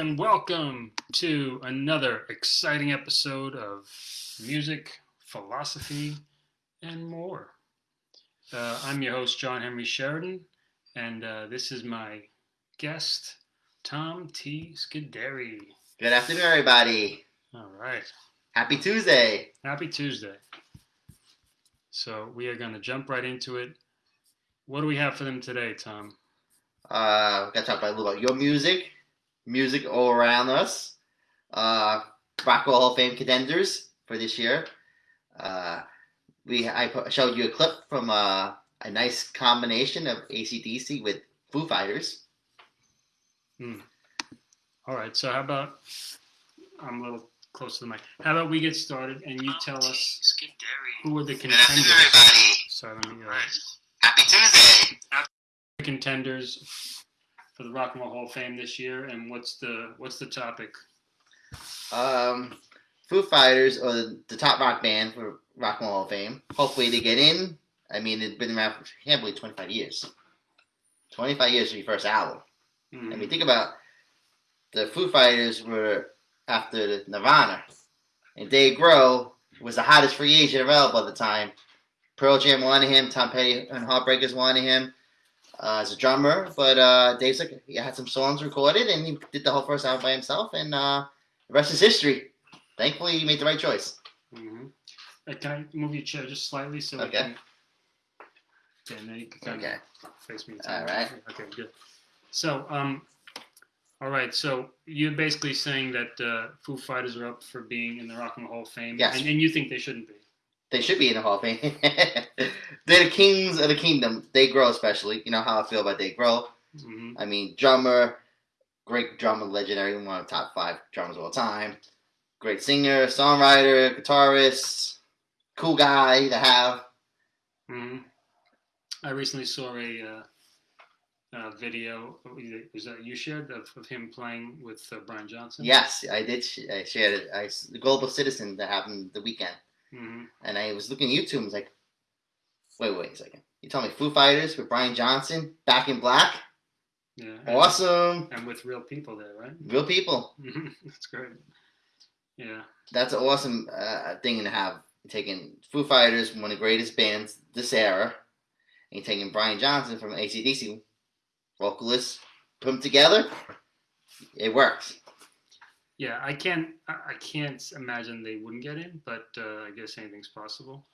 and welcome to another exciting episode of music, philosophy, and more. Uh, I'm your host, John Henry Sheridan, and uh, this is my guest, Tom T. Scuderi. Good afternoon, everybody. All right. Happy Tuesday. Happy Tuesday. So we are going to jump right into it. What do we have for them today, Tom? Uh, we got to talk about a little about your music, music all around us, uh, Rock and Hall of Fame contenders for this year. Uh, we I showed you a clip from uh, a nice combination of ACDC with Foo Fighters. All right. So how about I'm a little close to the mic. How about we get started and you tell us who are the contenders? Sorry, let me, uh, Happy Tuesday. the contenders for the Rock and Roll Hall of Fame this year, and what's the what's the topic? Um, Foo Fighters are the, top rock band for Rock and Roll Hall of Fame. Hopefully they get in. I mean, it's been around for, I can't believe 25 years. 25 years for your first album. Hmm. I mean, think about the Foo Fighters were after the Nirvana, and Dave Grohl was the hottest free agent available at the time. Pearl Jam wanted him, Tom Petty and Heartbreakers wanted him uh, as a drummer, but uh, Dave's like he had some songs recorded, and he did the whole first album by himself, and uh, the rest is history. Thankfully, he made the right choice. hmm Uh, can I move your chair just slightly so we Okay. can? Okay, now you can kind Okay. of face me. All right. Okay, good. So, um, all right. So you're basically saying that uh, Foo Fighters are up for being in the Rock and Roll Hall of Fame, Yes. and, and you think they shouldn't be. They should be in the Hall of Fame. They're the kings of the kingdom. They grow, especially. You know how I feel about Dave Grohl. hmm I mean, drummer, great drummer, legendary, one of the top five drummers of all time. Great singer, songwriter, guitarist, cool guy to have. hmm I recently saw a, uh, uh video. Was that you shared of, of him playing with uh, Brian Johnson? Yes, I did. Sh- I shared it. I the Global Citizen that happened the weekend, hmm and I was looking at YouTube. and was like, wait, wait a second. You told me Foo Fighters with Brian Johnson, Back in Black, Yeah. Awesome, and with real people there, right? real people. Mhm. That's great. Yeah. That's an awesome uh, thing to have. Taking Foo Fighters, one of the greatest bands this era, and you're taking Brian Johnson from ACDC, vocalist, put them together, it works. Yeah, I can't. I can't imagine they wouldn't get in, but uh, I guess anything's possible.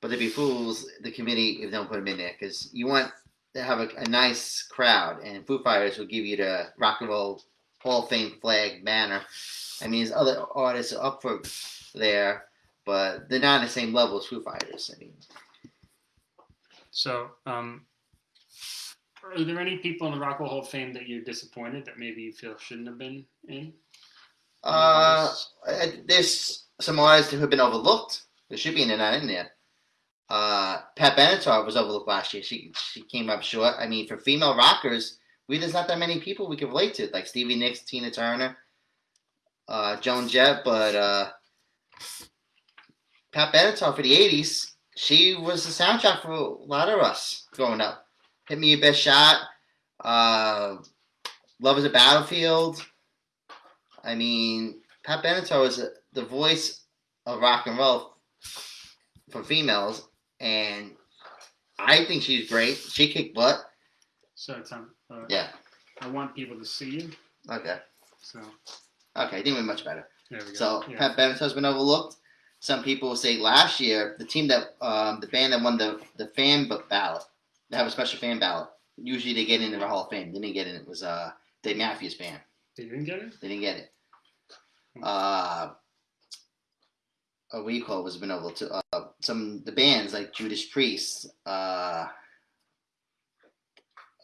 But they'd be fools, the committee, if they don't put them in there, because you want to have a, a nice crowd, and Foo Fighters will give you the Rock and Roll Hall of Fame flag banner. I mean, there's other artists up for there, but they're not on the same level as Foo Fighters. I mean, So, um, are there any people in the Rock and Roll Hall of Fame that you're disappointed that maybe you feel shouldn't have been in? Uh, there's some artists who have been overlooked. There should be there, not in there. Uh, Pat Benatar was overlooked last year. She she came up short. I mean, for female rockers, we there's not that many people we can relate to, like Stevie Nicks, Tina Turner, uh, Joan Jett. But uh, Pat Benatar for the '80s, she was the soundtrack for a lot of us growing up. Hit Me Your Best Shot, uh, Love Is a Battlefield. I mean, Pat Benatar was the voice of rock and roll for females, and I think she's great. She kicked butt. So, Tom, uh, Yeah. I want people to see you. Okay. So, Okay. I think we're much better. there we go. So yeah. Pat Benatar's been overlooked. Some people say last year the team that um, the band that won the the fan ballot, they have a special fan ballot. Usually they get into the Hall of Fame. They didn't get in. It was uh Dave Matthews Band. they didn't get it. They didn't get it. Uh, a you was been able to uh, some the bands like Judas Priest, uh,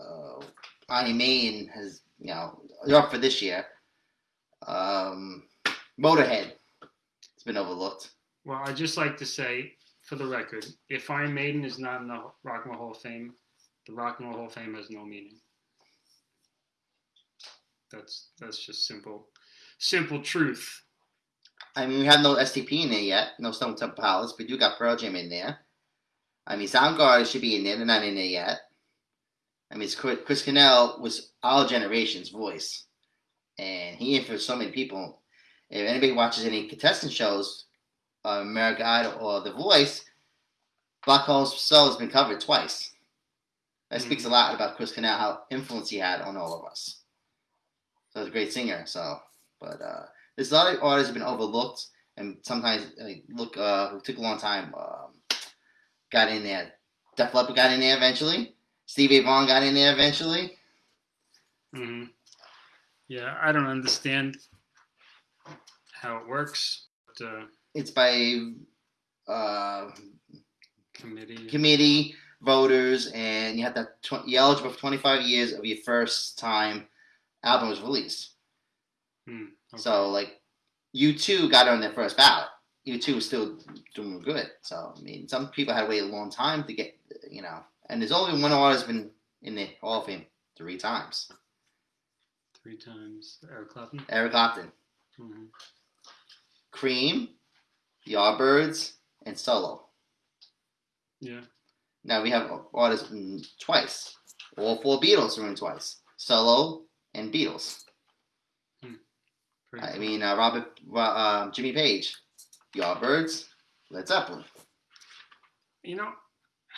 uh, Iron Maiden has you know they're up for this year. Um, Motorhead, it's been overlooked. Well, I'd just like to say, for the record, if Iron Maiden is not in the Rock and Roll Hall of Fame, the Rock and Roll Hall of Fame has no meaning. That's that's just simple, simple truth. I mean, we have no STP in there yet, no Stone Temple Pilots. We do got Pearl Jam in there. I mean, Soundgarden should be in there. They're not in there yet. I mean, Chris Cornell was our generation's voice. and he influenced so many people. If anybody watches any contestant shows, uh, American Idol or The Voice, Black Hole Sun has been covered twice. That speaks a lot about Chris Cornell, how influence he had on all of us. So he's a great singer. So, but uh, there's a lot of artists have been overlooked, and sometimes like, look, uh, it took a long time. Um, got in there. Def Leppard got in there eventually. Stevie Vaughan got in there eventually. hmm Yeah, I don't understand how it works. But, uh, It's by uh, committee. committee voters, and you have to tw- you're eligible for 25 years of your first time album was released. Hmm, okay. So like, U2 got on their first ballot. U2 was still doing good. So I mean, some people had to wait a long time to get, you know. And there's only one artist been in the Hall of Fame three times. three times Eric Clapton. Eric Clapton, hmm Cream, The Yardbirds, and Solo. Yeah. Now we have artists in twice. All four Beatles are in twice. Solo and Beatles. I mean, uh, Robert, uh, Jimmy Page, Yardbirds, Led Zeppelin. You know,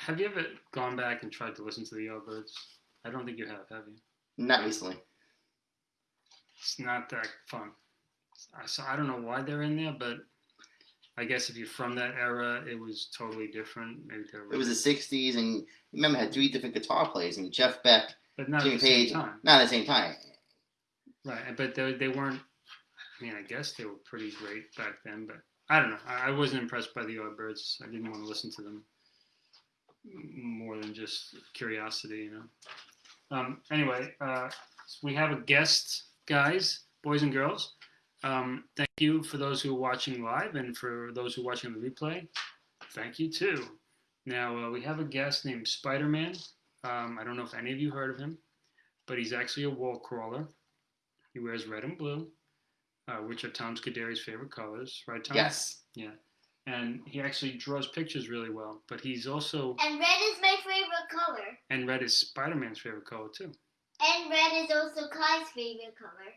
have you ever gone back and tried to listen to the Yardbirds? I don't think you have, have you? Not recently. It's not that fun. I- So I don't know why they're in there, but I guess if you're from that era, it was totally different. Maybe they were, It was the '60s, and remember, had three different guitar players. Mean, Jeff Beck, but not Jimmy at the same Page, time, not at the same time. right? But they, they weren't. I mean, I guess they were pretty great back then, but I don't know. I, I wasn't impressed by the Yardbirds. I didn't want to listen to them more than just curiosity, you know. Um, anyway, uh, we have a guest, guys, boys and girls. Um, thank you for those who are watching live and for those who are watching the replay. Thank you too. Now, uh, we have a guest named Spider Man. Um, I don't know if any of you heard of him, but he's actually a wall crawler. He wears red and blue, uh, which are Tom Scuderi's favorite colors, right, Tom? Yes. Yeah. And he actually draws pictures really well, but he's also, And red is my favorite color. and red is Spider Man's favorite color too. And red is also Kai's favorite color.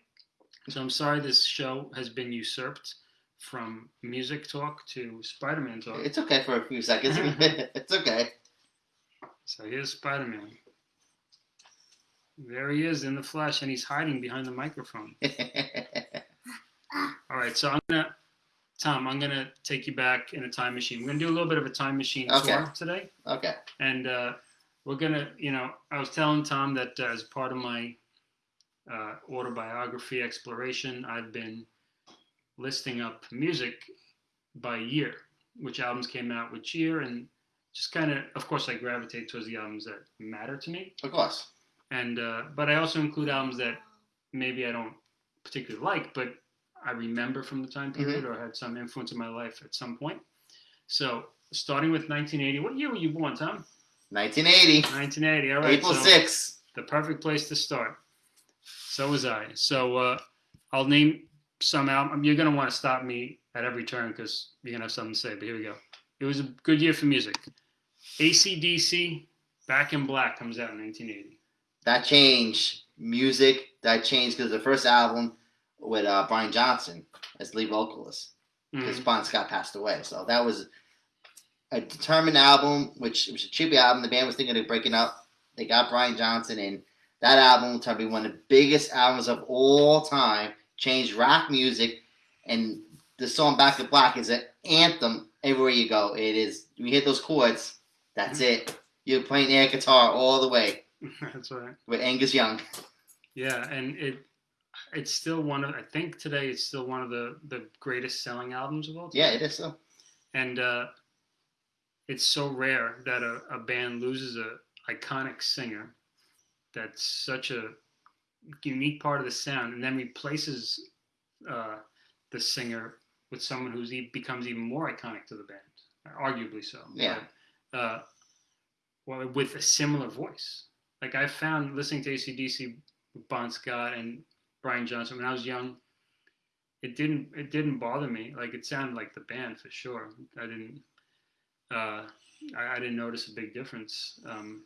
So I'm sorry this show has been usurped from music talk to Spider Man talk. It's okay for a few seconds. it's okay. So here's Spider Man. There he is in the flesh, and he's hiding behind the microphone. All right, so I'm gonna, Tom, I'm gonna take you back in a time machine. We're gonna do a little bit of a time machine Okay. tour today, okay. and uh, we're gonna, you know, I was telling Tom that uh, as part of my uh, autobiography exploration, I've been listing up music by year, which albums came out which year, and just kind of, of course, I gravitate towards the albums that matter to me, Of course. and uh, but I also include albums that maybe I don't particularly like, but I remember from the time period or had some influence in my life at some point. So starting with 1980, what year were you born, Tom? 1980. 1980. All right. April so 6th. the perfect place to start. So was I. So uh, I'll name some album. You're gonna want to stop me at every turn because you're gonna have something to say. But here we go. It was a good year for music. ACDC, Back in Black comes out in 1980. That changed music. That changed because the first album with uh, Brian Johnson as lead vocalist. because Mhm. Bon Scott passed away. So that was a determined album, which was a tribute album. The band was thinking of breaking up. They got Brian Johnson, and that album turned to be one of the biggest albums of all time. Changed rock music, and the song "Back to Black" is an anthem everywhere you go. It is. You hit those chords, that's it. You're playing air guitar all the way That's right. with Angus Young. Yeah, and it it's still one of I think today it's still one of the the greatest selling albums of all time. Yeah, it is. So. and uh, it's so rare that a, a band loses a iconic singer that's such a unique part of the sound and then replaces uh, the singer with someone who's e- becomes even more iconic to the band arguably so Yeah. but, uh, well, with a similar voice like i found listening to acdc bon scott and brian johnson when i was young it didn't it didn't bother me like it sounded like the band for sure i didn't uh i, I didn't notice a big difference um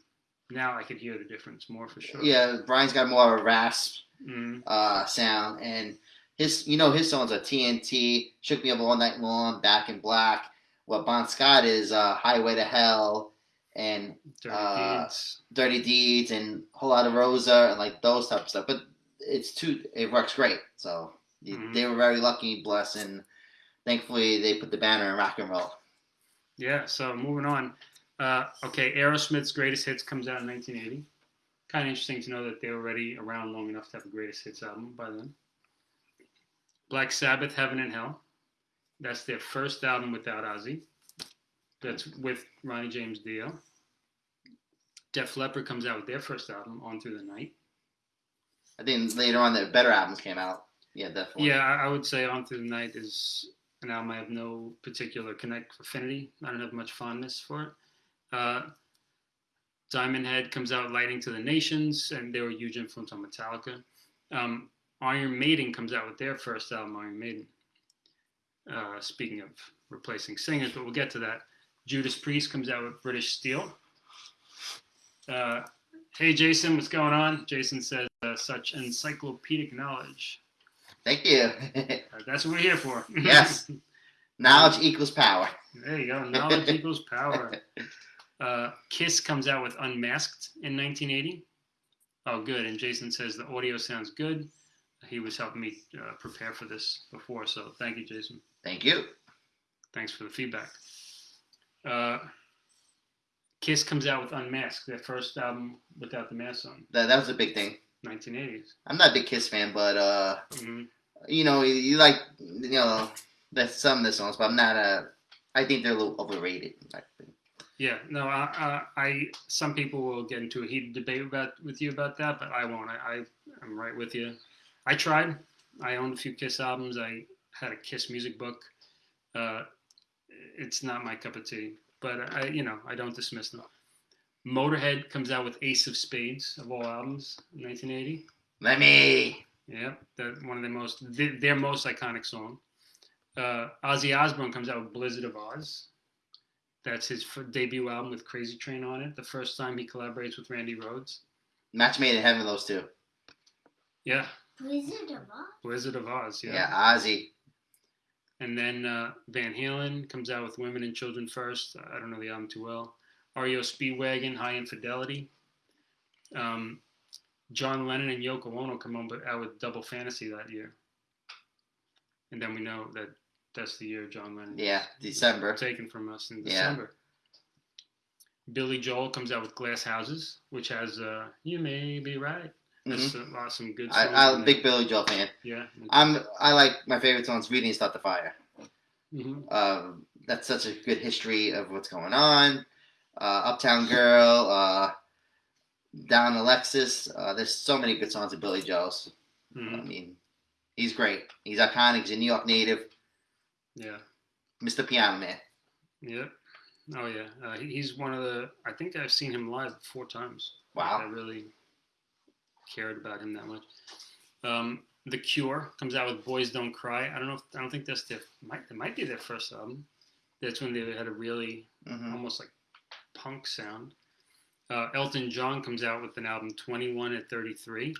now I could hear the difference more for sure. Yeah, Brian's got more of a rasp Mhm. uh, sound, and his you know his songs are TNT, Shook Me Up All Night Long, Back in Black. What Bon Scott is uh, Highway to Hell and Dirty uh, Deeds. Dirty Deeds and Whole Lot of Rosa and like those type of stuff. But it's too it works great. So they- Mhm. they were very lucky, blessed, and thankfully they put the banner in rock and roll. Yeah. So moving on. Uh, okay, Aerosmith's Greatest Hits comes out in 1980. Kind of interesting to know that they were already around long enough to have a Greatest Hits album by then. Black Sabbath, Heaven and Hell. That's their first album without Ozzy. That's with Ronnie James Dio. Def Leppard comes out with their first album, On Through the Night. I think later on the better albums came out. Yeah, definitely. Yeah, I would say On Through the Night is an album I have no particular connect affinity. I don't have much fondness for it. Uh, Diamond Head comes out Lightning to the Nations, and they were a huge influence on Metallica. Um, Iron Maiden comes out with their first album, Iron Maiden. Uh, speaking of replacing singers, but we'll get to that. Judas Priest comes out with British Steel. Uh, hey, Jason, what's going on? Jason says, uh, such encyclopedic knowledge. Thank you. Uh, That's what we're here for. Yes. Knowledge equals power. there you go. Knowledge equals power. Uh, Kiss comes out with Unmasked in 1980. Oh, good. And Jason says the audio sounds good. He was helping me uh, prepare for this before, so thank you, Jason. Thank you. Thanks for the feedback. Uh, Kiss comes out with Unmasked, their first album without the mask on, That, that was a big thing. 1980s. I'm not a big Kiss fan, but uh, hmm you know, you, you like, you know, that's some of the songs, but I'm not a. I think they're a little overrated. Yeah, no, I, I, I, some people will get into a heated debate about with you about that, but I won't. I, I, I'm right with you. I tried. I owned a few Kiss albums. I had a Kiss music book. Uh, it's not my cup of tea, but I, you know, I don't dismiss them. Motorhead comes out with Ace of Spades of all albums in 1980. Let me. Yeah, that one of the most their, their most iconic song. Uh, Ozzy Osbourne comes out with Blizzard of Oz. That's his f- debut album with Crazy Train on it. The first time he collaborates with Randy Rhoads. Match made in heaven, those two. Yeah, Wizard of Oz? Blizzard of Oz. Yeah. Yeah, Ozzy. And then uh, Van Halen comes out with Women and Children First. I don't know the album too well. REO Speedwagon, Hi Infidelity. Um, John Lennon and Yoko Ono come on, but out with Double Fantasy that year. And then we know that that's the year John Lennon. Yeah, December. taken from us in December. Yeah. Billy Joel comes out with Glass Houses, which has uh, "You May Be Right." That's Mhm. a lot some good. I, songs I'm in a big Billy Joel fan. Yeah. I'm. I like my favorite songs. Reading Start the Fire. hmm Um, that's such a good history of what's going on. Uh, Uptown Girl, uh, Down Alexis. Uh, there's so many good songs of Billy Joel's. I hmm mean, he's great. He's iconic. He's a New York native. Yeah. Mr. Piano Man. Yep. Oh yeah. Uh, he's one of the. I think I've seen him live four times. I Wow. really cared about him that much. Um, the Cure comes out with "Boys Don't Cry." I don't know. If, I don't think that's their. Might it might be their first album. That's when they had a really hmm almost like punk sound. Uh, Elton John comes out with an album 21 at 33.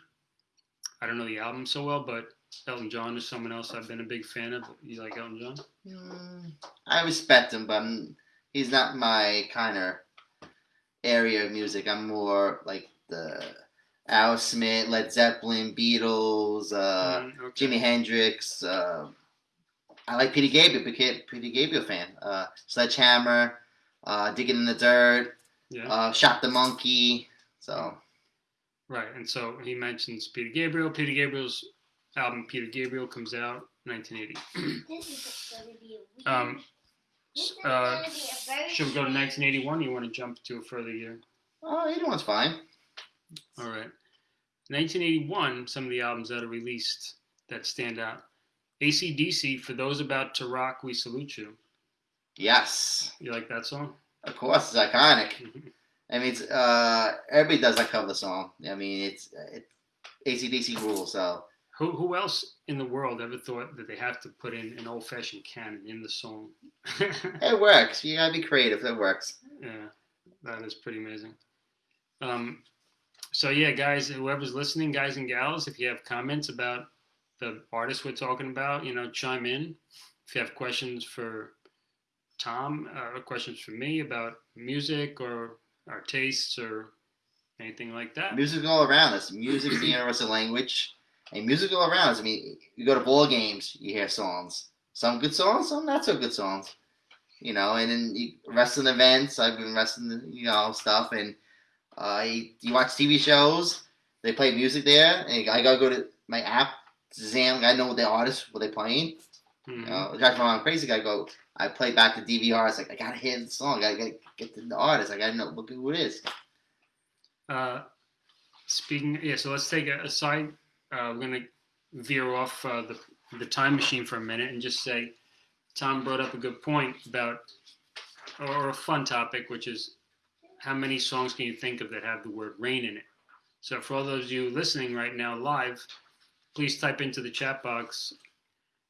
I don't know the album so well, but Elton John is someone else I've been a big fan of. You like Elton John? Mm, I respect him, but I'm, he's not my kind of area of music. I'm more like the Aerosmith, Led Zeppelin, Beatles, uh, Mm, okay. Jimi Hendrix. Uh, I like Peter Gabriel, Peter, Peter Gabriel fan. Uh, Sledgehammer, uh, Digging in the Dirt, Yeah. uh, Shock the Monkey. So right. And so he mentions Peter Gabriel. Peter Gabriel's album Peter Gabriel comes out 1980. This is going to be a. Um, uh, going to be a very should we go to 1981? You want to jump to a further year? oh, anyone's fine. All right. 1981, some of the albums that are released that stand out. ACDC, For Those About to Rock, We Salute You. Yes, You like that song? of course, it's iconic. I mean, it's, uh, everybody does that cover song. I mean, it's it, ACDC rules. So Who, who else in the world ever thought that they have to put in an old fashioned cannon in the song? it works. You gotta be creative. It works. yeah, that is pretty amazing. Um, so yeah, guys, whoever's listening, guys and gals, if you have comments about the artist we're talking about, you know, chime in. If you have questions for Tom, uh, or questions for me about music or our tastes or anything like that. Music all around us. Music is the universal language. And music all around us. I mean, you go to ball games, you hear songs. Some good songs, some not so good songs. You know, and then you, wrestling events. I've been wrestling, you know, stuff. And uh, you, watch TV shows. They play music there. And I gotta go to my app, Zam. I know what the artists, what they playing. Mhm. You know, drive my mom crazy. I go, I play back the DVR. It's like I gotta hear the song. I gotta get the artist. I gotta know look who it is. Uh, speaking, yeah. So let's take a, a side. Uh, we're gonna veer off uh, the the time machine for a minute and just say, Tom brought up a good point about, or a fun topic, which is how many songs can you think of that have the word rain in it? So for all those of you listening right now live, please type into the chat box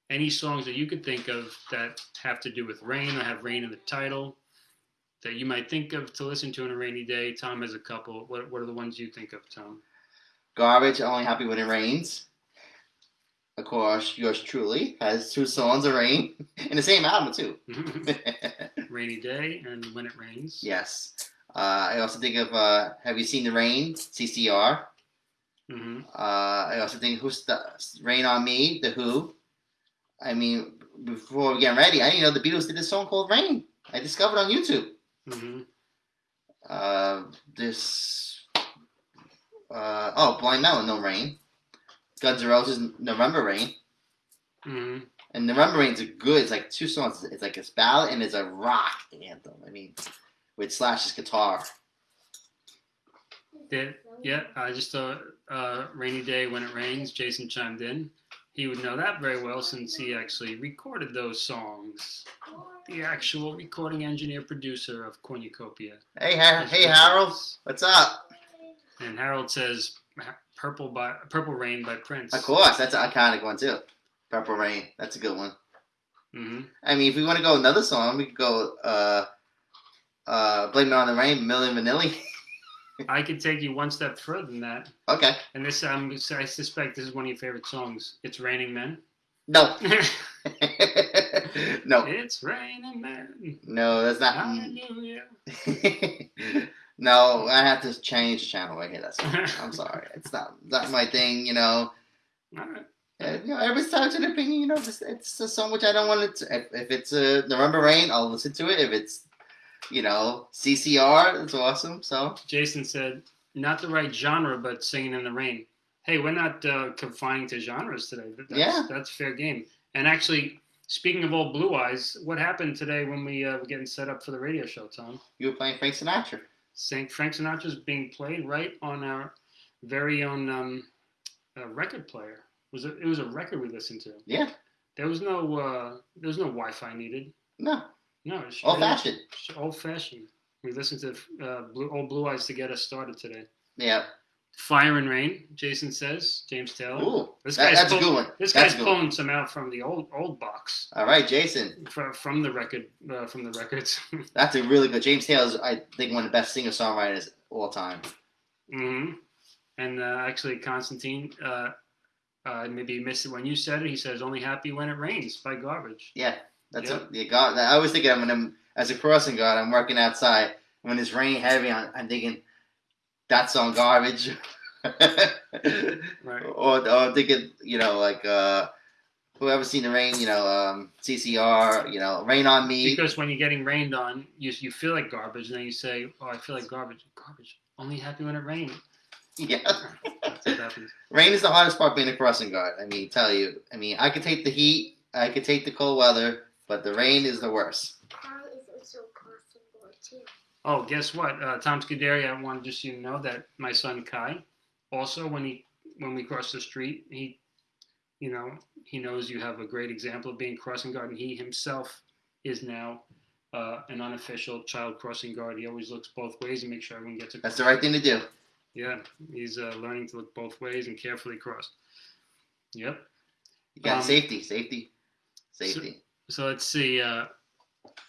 any songs that you could think of that have to do with rain or have rain in the title that you might think of to listen to on a rainy day. Tom has a couple. What, what are the ones you think of, Tom? Garbage. Only happy when it rains. Of course, yours truly has two songs of rain in the same album too. Mm-hmm. Rainy Day and When It Rains. yes. Uh, I also think of uh, Have you seen the rain? CCR. hmm Uh, I also think Who's the Rain on Me? The Who. I mean, before we get ready, I didn't know the Beatles did this song called Rain. I discovered on YouTube. hmm Uh, this. Uh, oh, Blind Melon, No Rain. Guns N' Roses, November Rain. hmm And November Rain's a good. It's like two songs. It's like a ballad and it's a rock anthem. I mean, with Slash's guitar. Yeah, yeah. I just thought uh, Rainy Day When It Rains. Jason chimed in. He would know that very well since he actually recorded those songs. The actual recording engineer producer of Cornucopia. Hey, ha- hey, Harold, what's up? And Harold says "Purple by Purple Rain" by Prince. Of course, that's an iconic one too. Purple Rain, that's a good one. hmm I mean, if we want to go another song, we could go. Uh, uh, Blame It on the Rain, Milli Vanilli. I could take you one step further than that, okay. and this um, I suspect this is one of your favorite songs. It's Raining Men. No. no. it's raining men. No, that's not. Hallelujah. no, I have to change channel right here. That's I'm sorry. It's not not my thing. You know. All right. Uh, you know, entitled to their opinion. You know, it's, it's a song which I don't want to. If, if it's a November Rain, I'll listen to it. If it's, you know, CCR, it's awesome. So Jason said, not the right genre, but singing in the rain. Hey, we're not uh, confining to genres today. That- That's, Yeah. that's fair game. And actually, speaking of old Blue Eyes, what happened today when we uh, were getting set up for the radio show, Tom? you were playing Frank Sinatra. Saint Frank Sinatra's being played right on our very own um, uh, record player. Was it? It was a record we listened to. Yeah. There was no uh, there was no Wi-Fi needed. No, No, it was old fashioned. Old fashioned. We listened to uh, Blue, old Blue Eyes to get us started today. Yeah. Fire and Rain, Jason says. James Taylor. Ooh, This that- guy's that's a good one. This That's guy's good one. pulling some out from the old old box All right, Jason. from, from the record uh, from the records. That's a really good. James Taylor's, I think, one of the best singer songwriters all time. Mm-hmm. And uh, actually, Constantine, uh, uh, maybe you missed it when you said it. He says, "Only happy when it rains" by Garbage. Yeah, that's Yeah. a, yeah, God. I always think of when I'm as a crossing guard. I'm working outside when it's raining heavy. I'm, I'm thinking that's on garbage. Right. Or, or thinking, you know, like uh, whoever seen the rain, you know, um, CCR, you know, Rain on Me. Because when you're getting rained on, you you feel like garbage, and then you say, "Oh, I feel like garbage." Garbage. Only happy when it rains. Yeah, That's what happens. rain is the hardest part being a crossing guard. I mean, tell you. I mean, I could take the heat, I could take the cold weather, but the rain is the worst. That is also possible too. Oh, guess what? Uh, Tom Scuderi, I wanted just you to know that my son Kai, also when he when we cross the street, he, you know, he knows you have a great example of being crossing guard, and he himself is now uh, an unofficial child crossing guard. He always looks both ways and makes sure everyone gets across. That's the right thing to do. Yeah, he's uh, learning to look both ways and carefully cross. Yep. You got Um, safety, safety, safety. So let's see. Uh,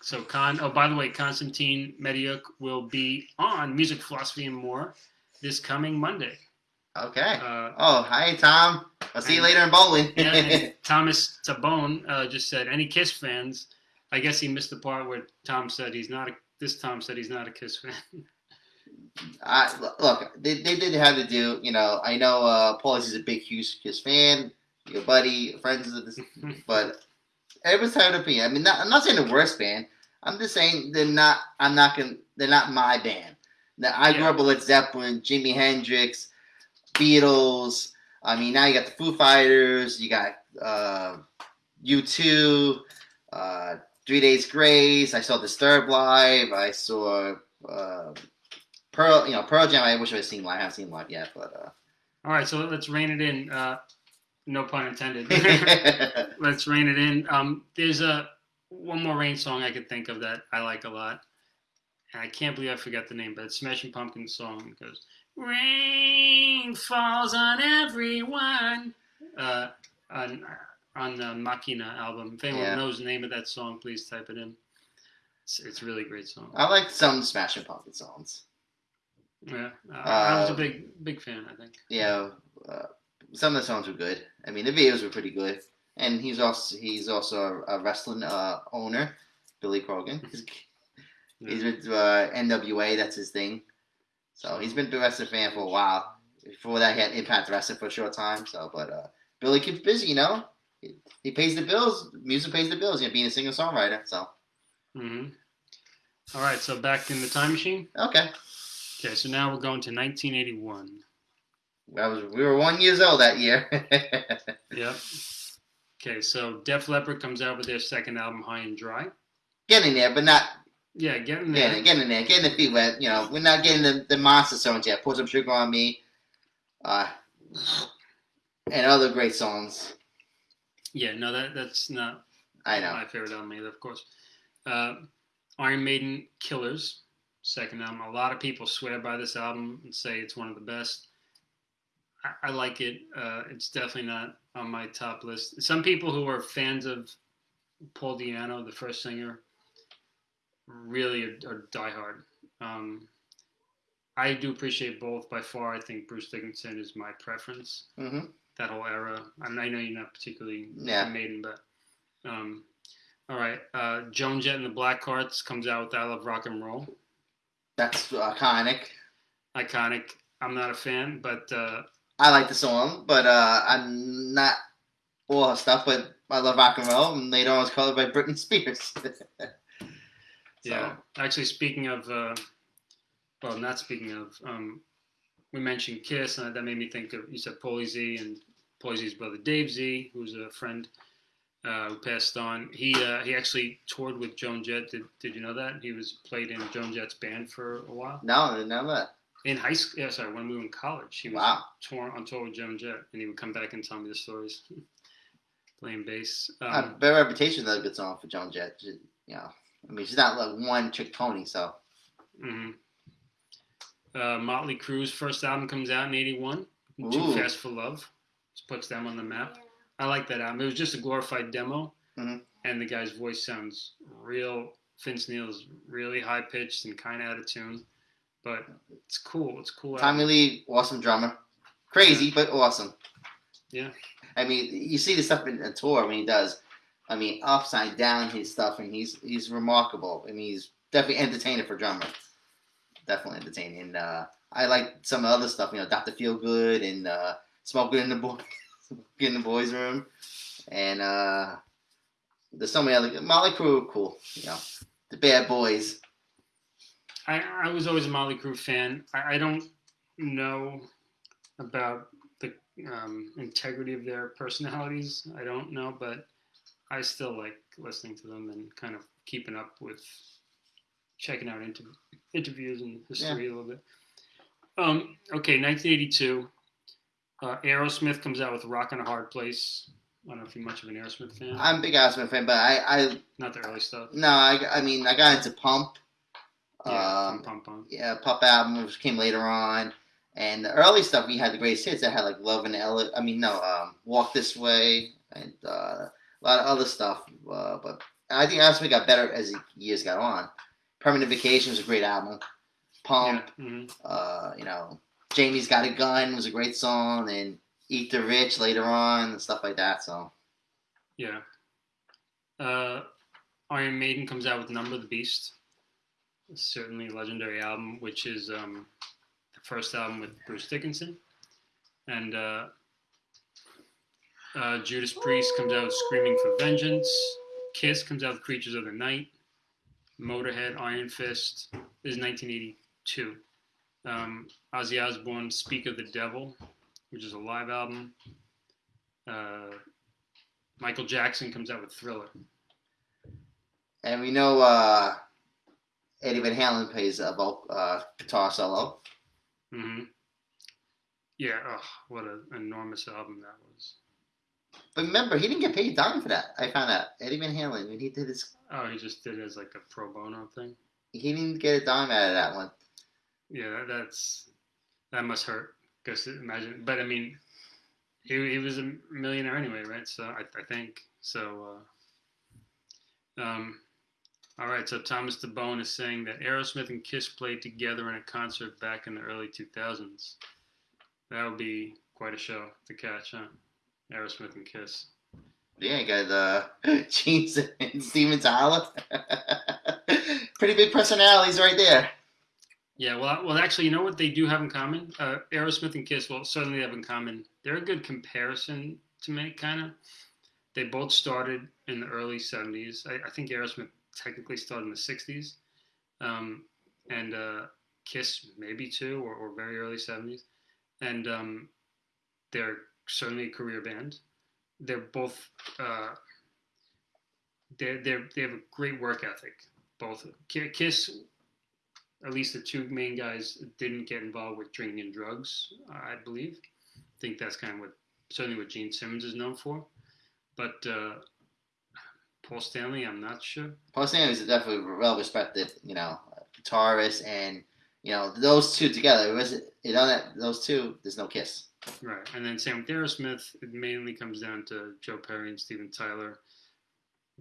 so Con. Oh, by the way, Constantine Mediuk will be on music philosophy and more this coming Monday. Okay. Uh, Oh, hi Tom. I'll see you later in bowling. yeah, Thomas Tabone uh, just said, "Any Kiss fans?" I guess he missed the part where Tom said he's not. A, this Tom said he's not a Kiss fan. I, look, they, they did have to do. You know, I know uh, Paul's is a big huge Kiss fan. Your buddy, friends of this, but everyone's had an opinion. I mean, not, I'm not saying the worst band. I'm just saying they're not. I'm not gonna. They're not my band. Now, I grew up with Led Zeppelin, Jimi Hendrix, Beatles. I mean, now you got the Foo Fighters. You got uh, U2, uh, Three Days Grace. I saw Disturbed live. I saw uh, Pearl. You know, Pearl Jam. I wish I had seen live. I haven't seen live yet, but. All right, so let's rein it in. Uh, no pun intended. Uh, let's rein it in. Um, there's a one more Rain song I could think of that I like a lot, and I can't believe I forgot the name, but it's Smashing Pumpkins song. It goes, "Rain falls on everyone." Uh, on on the Machina album. If anyone Yeah. knows the name of that song, please type it in. It's, it's a really great song. I like some Smashing Pumpkins songs. Yeah, uh, I was a Uh, big big fan. I think. Yeah, uh, some of the songs were good. I mean, the videos were pretty good. And he's also he's also a, a wrestling uh, owner, Billy Corgan. He's, he's with uh, NWA. That's his thing. So he's been a wrestling fan for a while. Before that, he had Impact Wrestling for a short time. So, but uh, Billy keeps busy, you know. He, he pays the bills. Music pays the bills. You know, being a singer songwriter. So, hmm All right, so back in the time machine. okay. Okay, so now we're going to 1981. I was we were one years old that year. Yep. Okay, so Def Leppard comes out with their second album, High and Dry. getting there, but not Yeah, getting there. getting, getting there, getting the feet wet. You know, we're not getting the, the monster songs yet. Pour some sugar on me, uh, and other great songs. Yeah, no, that that's not I know. my favorite album either, of course. Uh, Iron Maiden, Killers, second album. A lot of people swear by this album and say it's one of the best. I, I like it. Uh, it's definitely not on my top list. Some people who are fans of Paul Di'Anno, the first singer, really are, are diehard. Um, I do appreciate both. By far, I think Bruce Dickinson is my preference. hmm That whole era. I, mean, I know you're not particularly Yeah. Maiden, but um, all right. Uh, Joan Jett and the Blackhearts comes out with "I Love Rock and Roll." That's iconic. Iconic. I'm not a fan, but uh, I like the song, but uh, I'm not all her stuff. But I love rock and roll, and later on it was covered by Britney Spears. So, yeah. Actually, speaking of, uh, well, not speaking of, um, we mentioned Kiss, and that made me think of. You said Paulie Z and Paulie Z's brother Dave Z, who's a friend uh, who passed on. He uh, he actually toured with Joan Jett. Did Did you know that he was played in Joan Jett's band for a while? No, I didn't know that. In high school, yeah, sorry, when we were in college, he was Wow. tour on tour with Joan Jett, and he would come back and tell me the stories, playing bass. A Um, better reputation is a good song for Joan Jett. She- You know, I mean, she's not like one trick pony. So hmm uh, Motley Crue's first album comes out in '81. Too Fast for Love. Just puts them on the map. I like that album. It was just a glorified demo, Mhm. and the guy's voice sounds real. Vince Neil's really high pitched and kind of out of tune, but it's cool. It's cool. Tommy. Lee, awesome drummer, crazy but awesome. Yeah. I mean, you see the stuff in a tour when he does. I mean, upside down his stuff, and he's he's remarkable. I mean, he's definitely entertaining for drummer. Definitely entertaining. And uh, I like some other stuff. You know, Doctor Feel Good and uh, Smoking in the boy, in the boys' room, and uh, there's so many other Motley Crue, cool. You know, the Bad Boys. I, I was always a Motley Crue fan. I, I don't know about the um, integrity of their personalities. I don't know, but I still like listening to them and kind of keeping up with checking out inter- interviews and history a little bit. Um, okay, 1982. Uh, Aerosmith comes out with "Rock in a Hard Place." I don't know if you're much of an Aerosmith fan. I'm a big Aerosmith fan, but I, I Not the early stuff. no, I, I mean, I got into Pump. Yeah, um, Pump Pump. yeah, Pump album which came later on, and the early stuff we had the greatest hits. that had like Love and Ella. I mean, no, um, Walk This Way, and uh, a lot of other stuff. Uh, but I think Aerosmith got better as the years got on. Permanent Vacation was a great album. Pump, Yeah. mhm. uh, you know, Janie's Got a Gun was a great song, and Eat the Rich later on and stuff like that. So Yeah. Uh, Iron Maiden comes out with Number of the Beast. Certainly legendary album, which is um, the first album with Bruce Dickinson. And uh, uh, Judas Priest comes out Screaming for Vengeance. Kiss comes out with Creatures of the Night. Motorhead, Iron Fist. This is 1982. Um, Ozzy Osbourne, Speak of the Devil, which is a live album. Uh, Michael Jackson comes out with Thriller. and we know uh, Eddie Van Halen plays a voc- uh, guitar solo. Mm-hmm. Yeah, oh, what an enormous album that was. But remember, he didn't get paid a dime for that. I found out Eddie Van Halen when he did his, Oh, he just did it as like a pro bono thing. he didn't get a dime out of that one. Yeah, that, that's that must hurt. Because imagine, but I mean, he he was a millionaire anyway, right? So I, I think so. Uh, um, all right. So Thomas DeBone is saying that Aerosmith and Kiss played together in a concert back in the early 2000s. That would be quite a show to catch, huh? Aerosmith and Kiss. Yeah, you got uh, Gene and Steven Tyler. Pretty big personalities right there. Yeah, well, well, actually, you know what they do have in common? Uh, Aerosmith and Kiss, well, certainly have in common. They're a good comparison to make, kind of. They both started in the early 70s. I, I think Aerosmith technically started in the 60s. Um, and uh, Kiss, maybe too, or, or very early 70s. And um, they're certainly a career band. They're both, uh, they're, they're, they have a great work ethic. Both. Kiss at least the two main guys didn't get involved with drinking and drugs, I believe. I think that's kind of what certainly what Gene Simmons is known for. But uh, Paul Stanley, I'm not sure. Paul Stanley is definitely well respected, you know, guitarist, and you know those two together. It was you know that those two, there's no kiss. Right. And then Sam Aerosmith, it mainly comes down to Joe Perry and Steven Tyler.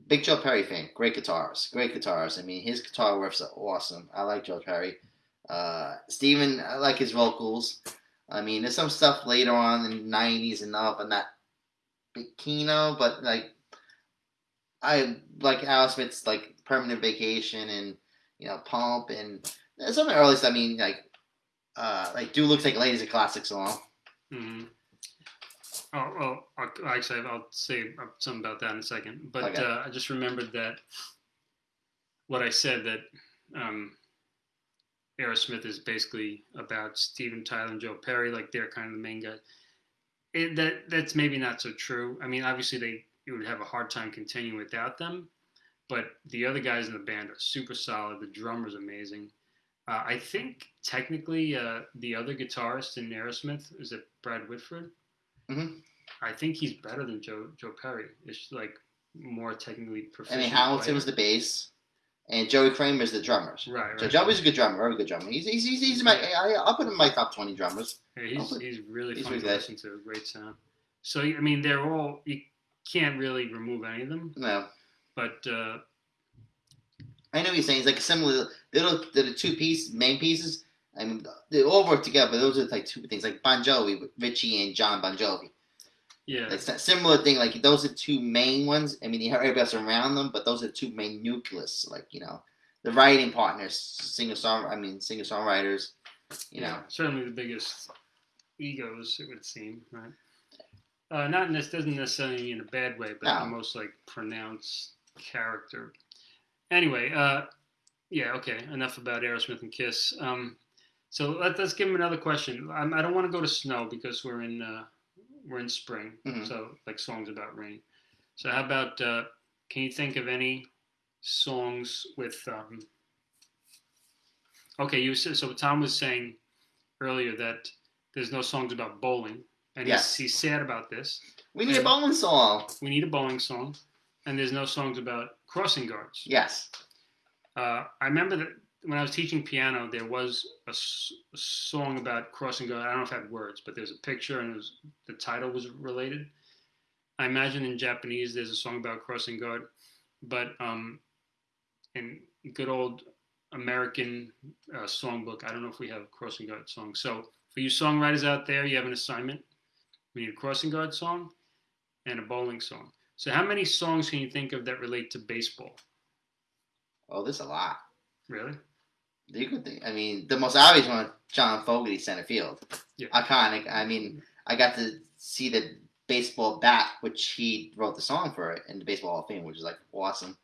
Big Joe Perry fan, great guitarist, great guitarist. I mean, his guitar riffs are awesome. I like Joe Perry. Uh, Steven, I like his vocals. I mean, there's some stuff later on in the '90s and up, and not big kino, but like I like Aerosmith's like Permanent Vacation and you know Pump and some of the earliest. I mean, like uh, like Dude Looks Like a Lady's a classic song. Mm-hmm. Oh, oh, I'll- actually, I'll say something about that in a second. But Okay. uh, I just remembered that what I said that um, Aerosmith is basically about Steven Tyler and Joe Perry, like they're kind of the main guys. It, that that's maybe not so true. I mean, obviously they it would have a hard time continuing without them, but the other guys in the band are super solid. The drummer's amazing. Uh, I think technically uh, the other guitarist in Aerosmith is it Brad Whitford. Mhm. I think he's better than Joe Joe Perry. It's like more technically proficient. I mean, Hamilton player. was the bass, and Joey Kramer's the drummer. right. So right. Joey's a good drummer, very good drummer. He's he's he's, he's my I, I'll put him in my top twenty drummers. Yeah, he's, Oh, he's really he's fun really to listen to. Great sound. So I mean, they're all you can't really remove any of them, No, but uh, I know what you're saying. It's like similar. Little the, two piece main pieces. I mean, they all work together. But those are like two things, like Bon Jovi, Richie and John Bon Jovi. yeah, It's a similar thing. Like those are two main ones. I mean, you have everybody else around them, but those are two main nucleus. Like you know, the writing partners, singer song. I mean, singer songwriters. You know, certainly the biggest egos it would seem, right? Uh, not in this doesn't necessarily mean in a bad way, but No. the most like pronounced character. Anyway, uh, yeah, okay. Enough about Aerosmith and Kiss. Um, so let, let's give him another question. Um, I don't want to go to snow because we're in uh, we're in spring, Mhm. so like songs about rain. So how about uh, can you think of any songs with? Um, okay, you said so. Tom was saying earlier that there's no songs about bowling, and Yes. he's, he's sad about this. we need a bowling song. We need a bowling song, and there's no songs about crossing guards. Yes. Uh, I remember that when I was teaching piano, there was a, s- a song about crossing guard. I don't know if it had words, but there's a picture, and was, the title was related. I imagine in Japanese there's a song about crossing guard, but um, in good old American uh, songbook, I don't know if we have crossing guard songs. So for you songwriters out there, you have an assignment. We need a crossing guard song and a bowling song. So, how many songs can you think of that relate to baseball? Oh, there's a lot. Really? You could think. I mean, the most obvious one, John Fogerty, center field. Yeah. Iconic. I mean, I got to see the baseball bat, which he wrote the song for it in the Baseball Hall of Fame, which is like awesome.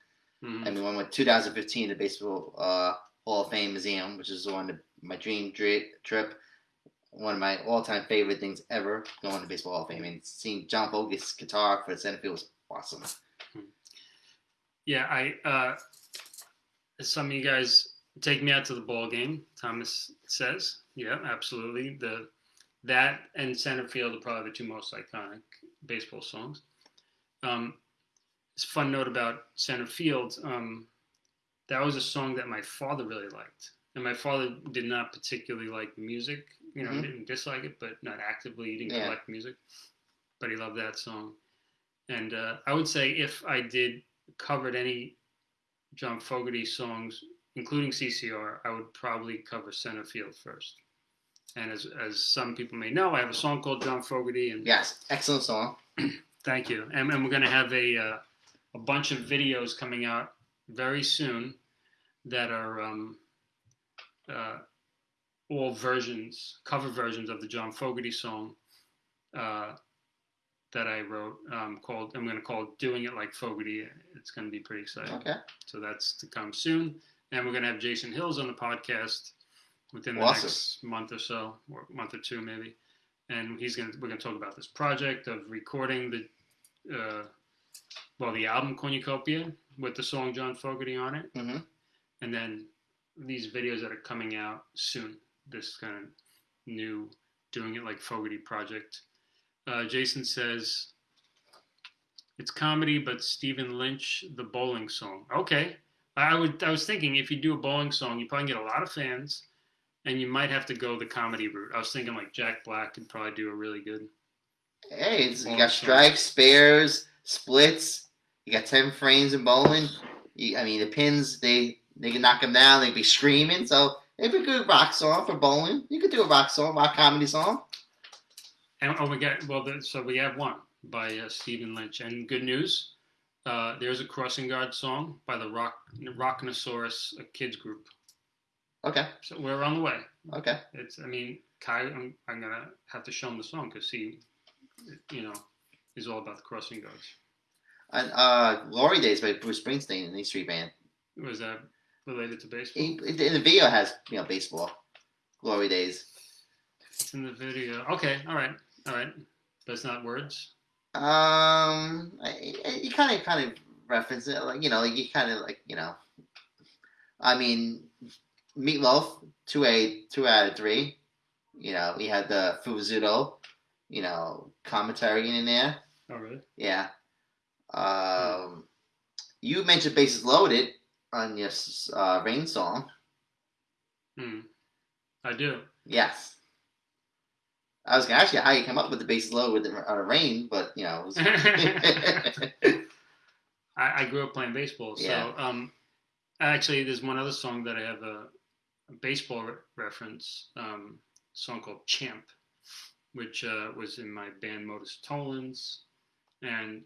Mhm. And we went with 2015, the Baseball uh, Hall of Fame Museum, which is the one of my dream trip. One of my all-time favorite things ever, going to Baseball Hall of Fame and seeing John Fogerty's guitar for the center field was awesome. Yeah, I. Uh, some of you guys take me out to the ball game. Thomas says, "Yeah, absolutely." The that and center field are probably the two most iconic baseball songs. Um, it's a fun note about center field. Um, that was a song that my father really liked, and my father did not particularly like music. You know, Mhm. didn't dislike it, but not actively. He didn't Yeah. collect music, but he loved that song. And uh, I would say if I did covered any John Fogerty songs, including CCR, I would probably cover center field first. And as, as some people may know, I have a song called John Fogerty, and Yes, excellent song. thank you. And, and we're going to have a uh, a bunch of videos coming out very soon that are um, uh, all versions, cover versions of the John Fogerty song uh, that I wrote um, called. I'm going to call it "Doing It Like Fogerty." It's going to be pretty exciting. Okay. So that's to come soon. And we're going to have Jason Hills on the podcast within the Awesome. next month or so, or month or two maybe. And he's going to, we're going to talk about this project of recording the, uh, well, the album Cornucopia with the song John Fogerty on it. hmm And then these videos that are coming out soon, this kind of new Doing It Like Fogerty project. Uh, Jason says, it's comedy, but Stephen Lynch, the bowling song. Okay. I would. I was thinking if you do a bowling song, you probably get a lot of fans, and you might have to go the comedy route. I was thinking like Jack Black could probably do a really good. Hey, it's, you got strikes, spares, splits. You got ten frames in bowling. You, I mean, the pins they they can knock them down. They'd be screaming. So it'd be a good rock song for bowling. You could do a rock song, rock comedy song. And oh, we got well. The, so we have one by uh, Stephen Lynch. And good news, uh, there's a crossing guard song by the Rock Rocknoceros, a kids group. Okay, So we're on the way. okay. It's. I mean, Kai. I'm, I'm gonna have to show him the song because he, you know, is all about the crossing guards. And uh, Glory Days by Bruce Springsteen and the Street Band. Was that related to baseball? He, in the video has you know baseball. Glory Days. It's in the video. Okay, all right, all right. But it's not words. Um, you kind of kind of reference it, like you know, you kind of like you know. I mean, Meatloaf, two a two out of three. You know, we had the Rizzuto, you know, commentary in there. Oh, really? Yeah. Um, you mentioned bases loaded on your uh, rain song. Hmm. I do. Yes. I was gonna ask you how you come up with the bases loaded with the, a rain, but you know. It was, I, I grew up playing baseball, so Yeah. um, actually, there's one other song that I have a, a baseball re- reference um, song called "Champ," which uh, was in my band Modus Tollens, and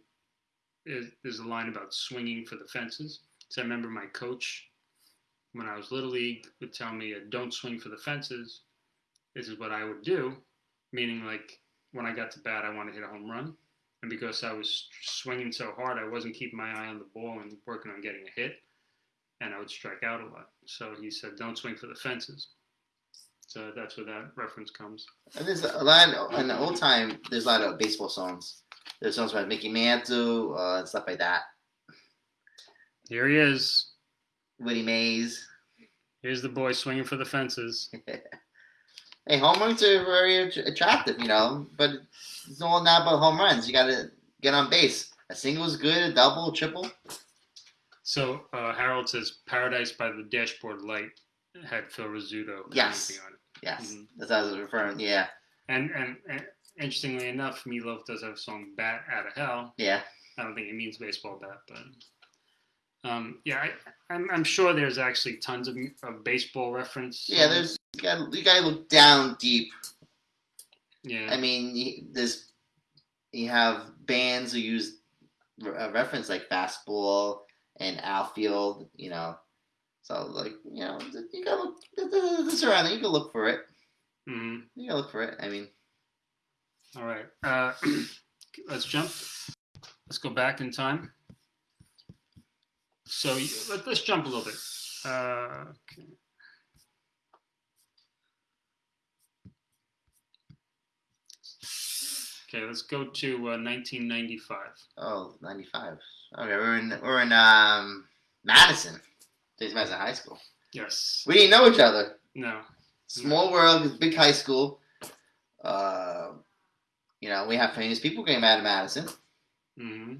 it, there's a line about swinging for the fences. So I remember my coach when I was little league would tell me, "Don't swing for the fences." This is what I would do, meaning like when I got to bat, I wanted to hit a home run and because I was swinging so hard, I wasn't keeping my eye on the ball and working on getting a hit, and I would strike out a lot. So he said, "Don't swing for the fences." So that's where that reference comes. And there's a lot in the old time. There's a lot of baseball songs. There's songs by Mickey Mantle uh, and stuff like that. Here he is. Woody Mays. Here's the boy swinging for the fences. Hey, home runs are very attractive, you know, but it's all not about home runs. You got to get on base. A single is good, a double, a triple. So uh, Harold says, "Paradise by the Dashboard Light" had Phil Rizzuto Yes. on it. Yes, Mhm. that's what I was referring. Yeah, And, and and interestingly enough, Meatloaf does have a song "Bat Out of Hell." yeah. I don't think it means baseball bat, but um, yeah, I, I'm, I'm sure there's actually tons of, of baseball reference. Yeah, there's you got you got to look down deep Yeah. I mean, you, there's you have bands who use a reference like fastball and outfield. You know, so like you know, you gotta look this around. You can look for it. hmm You gotta look for it. I mean, All right. Uh, let's jump. Let's go back in time. So let, let's jump a little bit. Uh, okay. Okay, let's go to uh, 1995. oh, 95. Okay, we're in we're in um Madison. James Madison High School. Yes. We didn't know each other. No. Small world, big high school. Uh, you know, we have famous people came out of Madison. hmm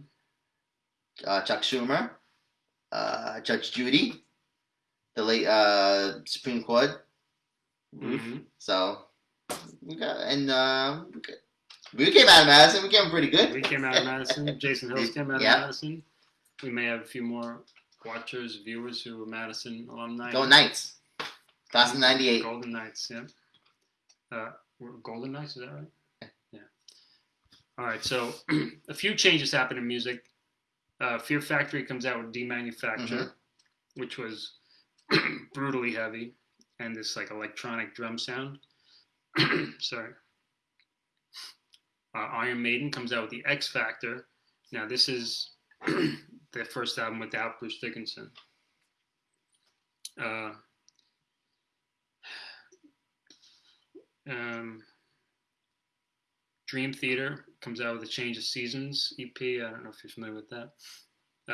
uh, Chuck Schumer, uh, Judge Judy, the late uh, Supreme Court. hmm So we got and uh, we, came out of Madison. We came pretty good. We came out of Madison. Jason Hills came out Yeah. of Madison. We may have a few more watchers, viewers who are Madison alumni. Go Knights. Class of '98. Golden Knights, yeah. Uh, we're Golden Knights, is that right? Yeah. All right, so a few changes happen in music. Uh, Fear Factory comes out with Demanufacture, Mhm. which was brutally heavy, and this like electronic drum sound. Sorry. Uh, Iron Maiden comes out with the X Factor. Now this is their first album without Bruce Dickinson. Uh, um, Dream Theater comes out with a Change of Seasons EP. I don't know if you're familiar with that.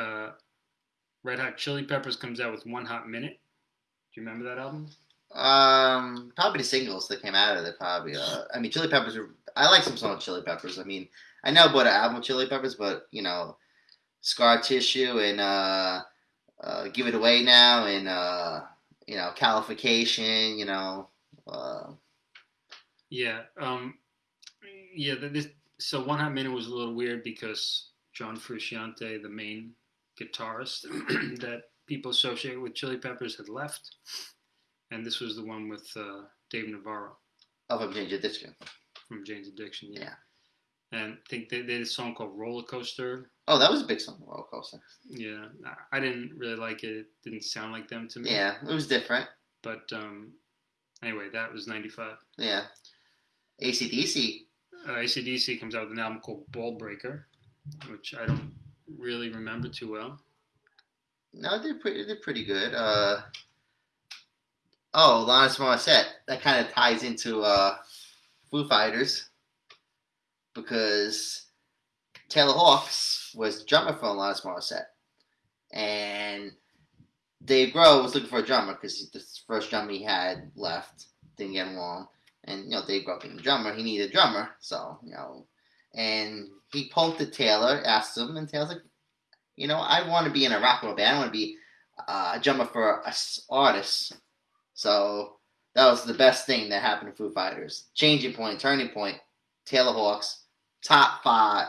Uh, Red Hot Chili Peppers comes out with One Hot Minute. Do you remember that album? Um, probably the singles that came out of it. Probably. Uh, I mean, Chili Peppers. Are, I like some songs of Chili Peppers. I mean, I know about an album Chili Peppers, but you know, Scar Tissue and uh, uh, Give It Away Now and uh, you know, Californication. You know. Uh, Yeah. Um, yeah. This, so One Hot Minute was a little weird because John Frusciante, the main guitarist that people associate with Chili Peppers, had left, and this was the one with uh, Dave Navarro of a Jane's Addiction. from Jane's Addiction. Yeah. And I think they, they did a song called Roller Coaster. Oh, that was a big song, Roller Coaster. Yeah, I- I didn't really like it. It didn't sound like them to me. Yeah, it was different. But um, anyway, that was 95. Yeah. ACDC. Uh, ACDC comes out with an album called Ball Breaker, which I don't really remember too well. No, they're pretty. They're pretty good. Uh, oh, Alanis Morissette. That kind of ties into uh, Foo Fighters because Taylor Hawkins was the drummer for Alanis Morissette, and Dave Grohl was looking for a drummer because the first drummer he had left didn't get along, and you know Dave Grohl being the drummer, he needed a drummer, so you know, and he at Taylor, asked him, and Taylor's like you know, I want to be in a rock and roll band. I want to be uh, a drummer for a artist. So that was the best thing that happened to Foo Fighters. Changing point, turning point. Taylor Hawkins, top five,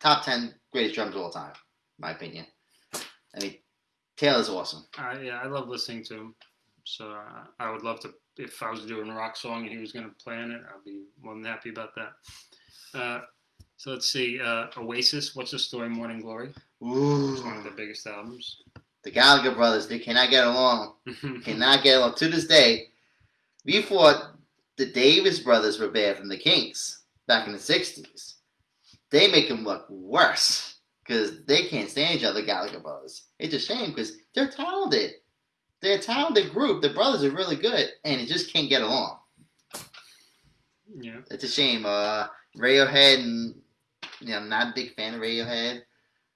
top ten greatest drums of all time, in my opinion. I mean, Taylor's awesome. Yeah, I love listening to him. So uh, I would love to, if I was doing a rock song and he was going to play on it, I'd be more than happy about that. Uh, so let's see. Uh, Oasis, What's the Story, Morning Glory? It's one of the biggest albums. the Gallagher brothers, they cannot get along. Cannot get along to this day. We thought the Davies brothers were bad from the Kinks back in the '60s. They make them look worse because they can't stand each other. Gallagher brothers. It's a shame because they're talented. They're a talented group. The brothers are really good, and it just can't get along. yeah. It's a shame. Uh, Radiohead, and you know, I'm not a big fan of Radiohead.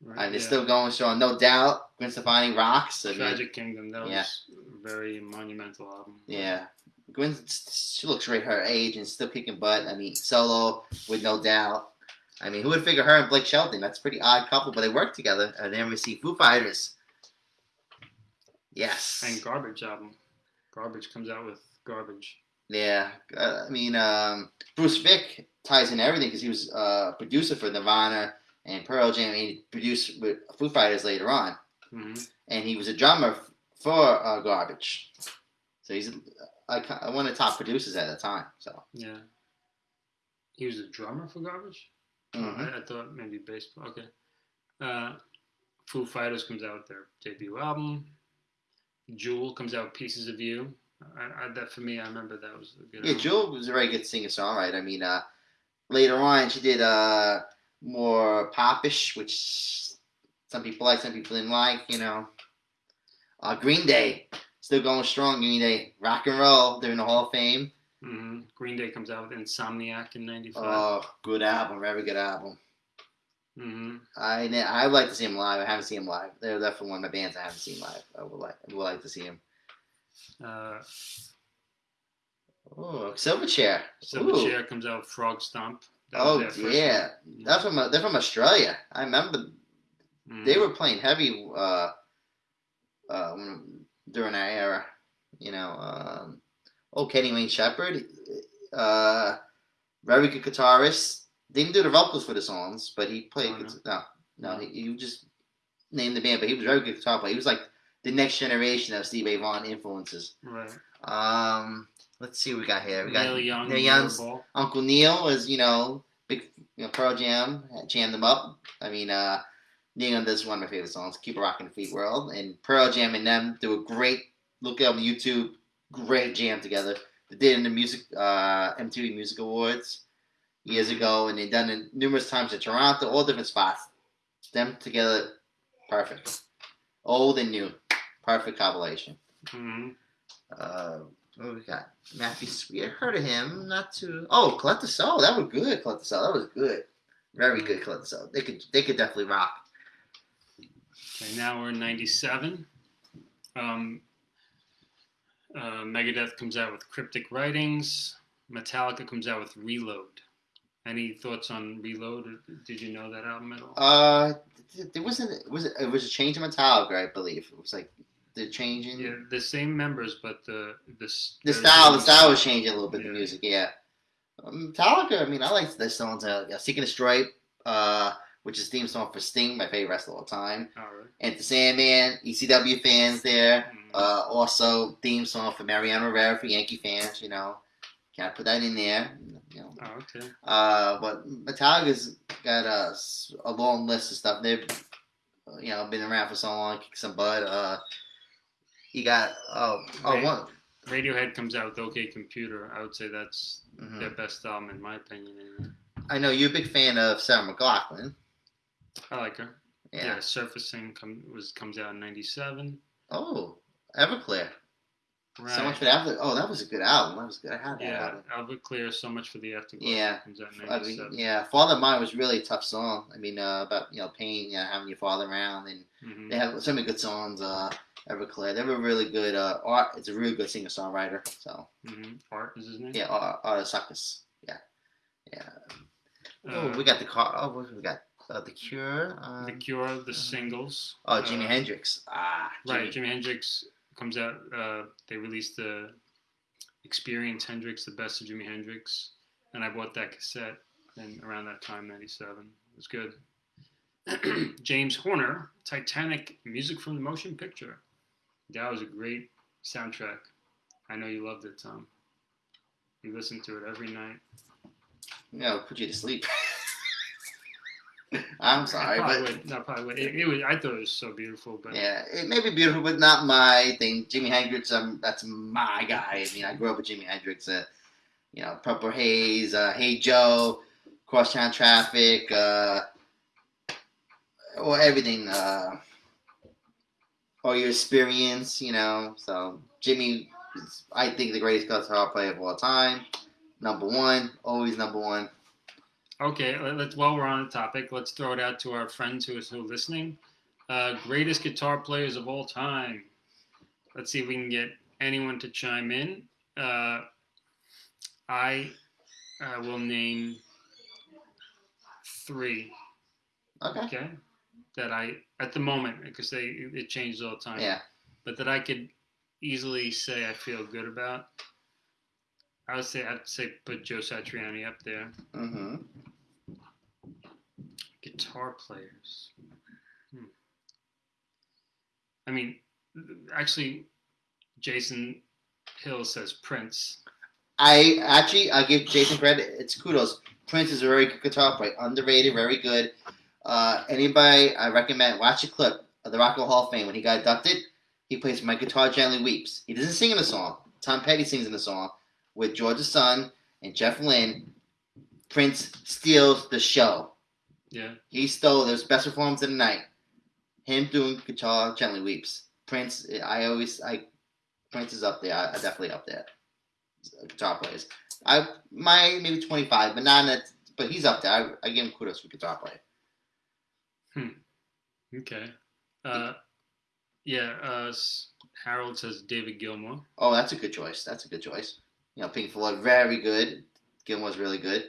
Right, I mean, they're yeah. still going strong, no doubt. Gwen Stefani rocks. I mean, Tragic Kingdom. That was Yeah. a very monumental album. Yeah. Gwen, she looks right her age and still kicking butt. I mean, solo with no doubt. I mean, who would figure her and Blake Shelton? That's a pretty odd couple, but they work together. And then we see Foo Fighters. Yes. And Garbage album. Garbage comes out with Garbage. yeah. Uh, I mean, um, Butch Vig ties in everything because he was uh, producer for Nirvana and Pearl Jam. And he produced with Foo Fighters later on. hmm And he was a drummer for uh, Garbage. So he's uh, one of the top producers at the time. So. Yeah. he was a drummer for Garbage. Mhm. I, I thought maybe baseball. Okay. Uh, Foo Fighters comes out with their debut album. Jewel comes out Pieces of You. I, I, that for me, I remember that was a good. Yeah, album. Jewel was a very good singer songwriter. I mean, uh, later on she did uh more popish, which some people like, some people didn't like. You know, uh, Green Day still going strong. Green Day, rock and roll. They're in the Hall of Fame. hmm Green Day comes out with Insomniac in '95. Oh, good album, very good album. Hmm I I would like to see him live. I haven't seen him live. They're definitely one of the bands I haven't seen live. I would like I would like to see him. Uh, Oh, Silverchair. Ooh. Silverchair comes out with Frog Stomp. That Oh yeah, one. that's from they're from Australia. I remember Mhm. they were playing heavy uh, uh, during that era. You know, um, oh Kenny Wayne Shepherd, uh, very good guitarist. Didn't do the vocals for the songs, but he played. Oh, no. no, no, he, he just named the band, but he was a very good guitar player. He was like the next generation of Steve Vaughan influences. right. Um, let's see what we got here. We got Neil Young. Neil Young's Uncle Neil was, you know, big you know, Pearl Jam, jammed them up. I mean, uh, Neil Young does one of my favorite songs, Keep a Rockin' the Free World, and Pearl Jam and them do a great, look up on YouTube, great jam together. They did in the music, uh, MTV Music Awards years ago, and they've done it numerous times in Toronto, all different spots. Them together, perfect. Old and new, perfect combination. hmm Uh, what we got? Matthew Sweet. I heard of him. Not too. Oh, Collective Soul. That was good. Collective Soul. That was good. Very good. Collective Soul. They could. They could definitely rock. Okay, now we're in '97. Um, uh, Megadeth comes out with Cryptic Writings. Metallica comes out with Reload. Any thoughts on Reload? Did you know that album at all? Uh, there wasn't. Was it? It was a change in Metallica, I believe. It was like the changing. yeah, the same members, but the this The style. The style was changing a little bit. The music. Yeah. Um, Metallica. I mean, I like the songs. Uh, yeah, Seek and Destroy. Uh, which is theme song for Sting, my favorite wrestler of all time. All right. And the Sandman, ECW fans there. Mhm. Uh, also, theme song for Mariano Rivera for Yankee fans. You know, can I put that in there? You know, oh, okay. uh, but Metallica's got a, a long list of stuff. They've, you know, been around for so long, kick some butt. Uh, you got oh oh Right. one. Radiohead comes out with OK Computer. I would say that's mhm. their best album in my opinion. Anyway. I know you're a big fan of Sarah McLachlan. I like her. Yeah. Yeah, Surfacing come, was comes out in '97. Oh, Everclear. Right. So much for that. Oh, that was a good album. That was good. I had that Yeah, album. Everclear, so much for the afterglow. Yeah. comes out in I mean, yeah, Father of Mine was really a tough song. I mean, uh, about you know pain, you know, having your father around, and Mhm. they have so many good songs. Uh, Everclear, they were really good. Uh, art, it's a really good singer songwriter. So Mhm. Art is his name. yeah, Art, Art Suckers. Yeah, yeah. oh, Uh, we got the car. Oh, what we got? Uh, the Cure. Um, the Cure, the singles. oh, Jimi uh, Hendrix. Ah, Right, Jimi. Jimi Hendrix comes out. Uh, they released the Experience Hendrix, the best of Jimi Hendrix, and I bought that cassette. And around that time, '97, it was good. James Horner, Titanic, music from the motion picture. That was a great soundtrack. I know you loved it, Tom. You listened to it every night. You know, put you to sleep. I'm sorry, I but would, not probably would. It, it was. I thought it was so beautiful, but yeah, it may be beautiful, but not my thing. Jimi Hendrix, um, that's my guy. I mean, I grew up with Jimi Hendrix. Uh, you know, Purple Haze, uh, Hey Joe, Crosstown Traffic, uh, or everything. Uh, or your experience, you know. So Jimmy is, I think, the greatest guitar player of all time. Number one, always number one. Okay, let- let's. While we're on the topic, let's throw it out to our friends who are still listening. Uh, greatest guitar players of all time. Let's see if we can get anyone to chime in. Uh, I uh, will name three. Okay. Okay, that I at the moment because they it changes all the time. Yeah. but that I could easily say I feel good about. I would say I'd say put Joe Satriani up there. Mm-hmm. Guitar players. Hmm. I mean, actually, Jason Hill says Prince. I actually I give Jason credit. It's kudos. Prince is a very good guitar player, underrated, very good. Uh, anybody, I recommend watch a clip of the Rock and Roll Hall of Fame when he got inducted. He plays "My Guitar Gently Weeps." He doesn't sing in the song. Tom Petty sings in the song with George's son and Jeff Lynne. Prince steals the show. Yeah. He stole those best performance of the night. Him doing guitar gently weeps. Prince, I always, I, Prince is up there. I, I definitely up there. Guitar players. I my maybe twenty five, but not that. But he's up there. I, I give him kudos for guitar player. Okay. Uh, yeah. Uh, Harold says David Gilmour. Oh, that's a good choice. That's a good choice. You know, Pink Floyd, very good. Gilmour's really good.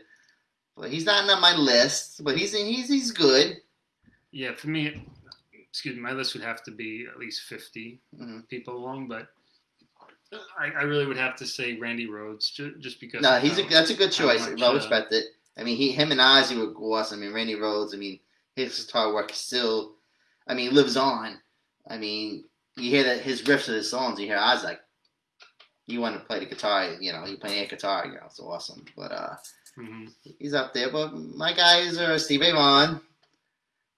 But he's not on my list. But he's he's he's good. Yeah, for me, excuse me, my list would have to be at least 50 Mhm. people long, but I, I really would have to say Randy Rhoads just, just because. No, he's a, that's a good choice. much, well uh, respected. I mean, he, him and Ozzy were awesome. I mean, Randy Rhoads. I mean, his guitar work still, I mean, lives on. I mean, you hear that his riffs of his songs. You hear Ozzy like, you want to play the guitar. You know, you play air guitar. You know, it's awesome. But uh, Mhm. he's up there. But my guys are Steve Vaughan.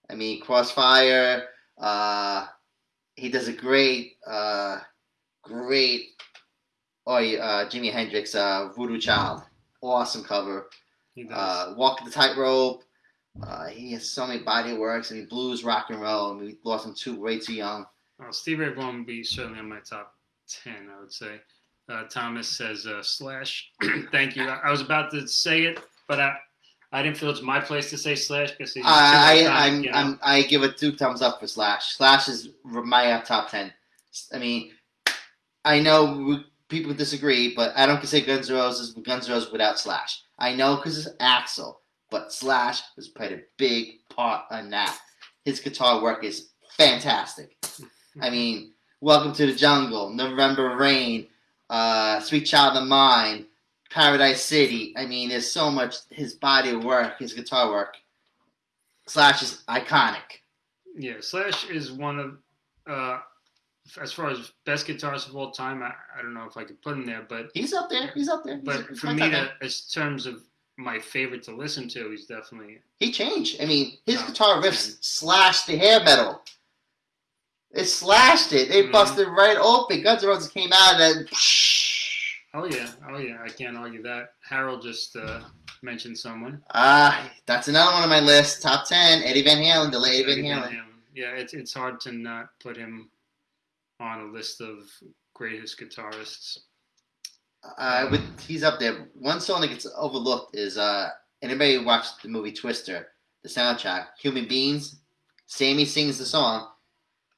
I mean, Crossfire. Uh, he does a great, uh, great. Oh, uh, Jimi Hendrix, uh, Voodoo Child. Awesome cover. He does. Uh, Walk the Tightrope. Uh, he has so many body works. I mean, blues, rock and roll. I mean, we lost him too, way too young. Well, Steve Ray Vaughan would be certainly on my top 10, I would say. Uh, Thomas says uh, Slash. Thank you. I, I was about to say it, but I, I didn't feel it's my place to say Slash because he's I, I, I'm, you know? I'm, I give it two thumbs up for Slash. Slash is my uh, top ten. I mean, I know people disagree, but I don't consider Guns N' Roses Guns N' Roses without Slash. I know because it's Axl, but Slash has played a big part in that. His guitar work is fantastic. I mean, Welcome to the Jungle, November Rain, uh, Sweet Child of Mine, Paradise City. I mean, there's so much his body of work, his guitar work. Slash is iconic. Yeah, Slash is one of, uh, as far as best guitarists of all time, I, I don't know if I could put him there, but He's up there. He's up there. But he's for me, to, as terms of my favorite to listen to, he's definitely he changed. I mean, his guitar riffs slash the hair metal. It slashed it. They Mhm. busted right open. Guns N' Roses came out and then. Oh yeah, oh yeah, I can't argue that. Harold just uh, mentioned someone. Ah, that's another one on my list. Top ten. Eddie Van Halen. The late Eddie Van Halen. Yeah, it's it's hard to not put him on a list of greatest guitarists. Uh, with he's up there. One song that gets overlooked is uh anybody who watched the movie Twister, the soundtrack, Human Beings. Sammy sings the song.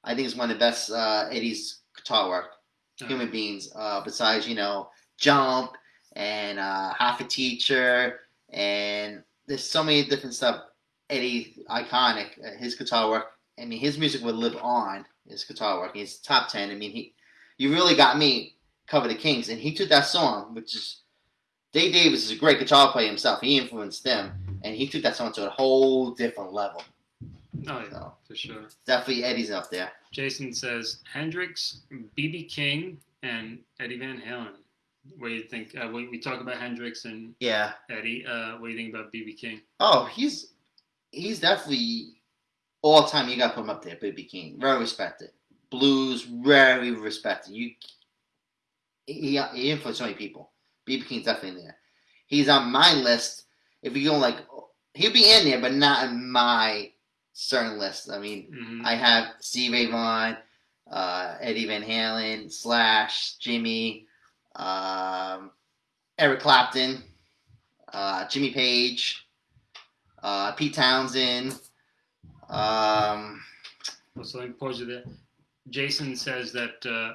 I think it's one of the best uh, Eddie's guitar work. Human Beings. Uh, besides you know Jump and uh, Hot for Teacher and there's so many different stuff. Eddie iconic. Uh, his guitar work. I mean, his music would live on. His guitar work. He's top ten. I mean, he. You really got me cover the Kinks, and he took that song, which is Dave Davies is a great guitar player himself. He influenced them, and he took that song to a whole different level. Oh yeah, So for sure. definitely Eddie's up there. Jason says Hendrix, BB King, and Eddie Van Halen. What do you think? Uh, we, we talk about Hendrix and Yeah. Eddie. Uh, what do you think about BB King? Oh, he's he's definitely all time. You got to put him up there, BB King. Very respected. Blues, very respected. You he, he influenced so many people. BB King's definitely there. He's on my list. If you go like, he'll be in there, but not in my certain list. I mean, hmm I have Steve Ray Vaughan, uh, Eddie Van Halen, Slash, Jimmy, um, Eric Clapton, uh, Jimmy Page, uh, Pete Townshend. Um, well, so let me pause you there. Jason says that uh,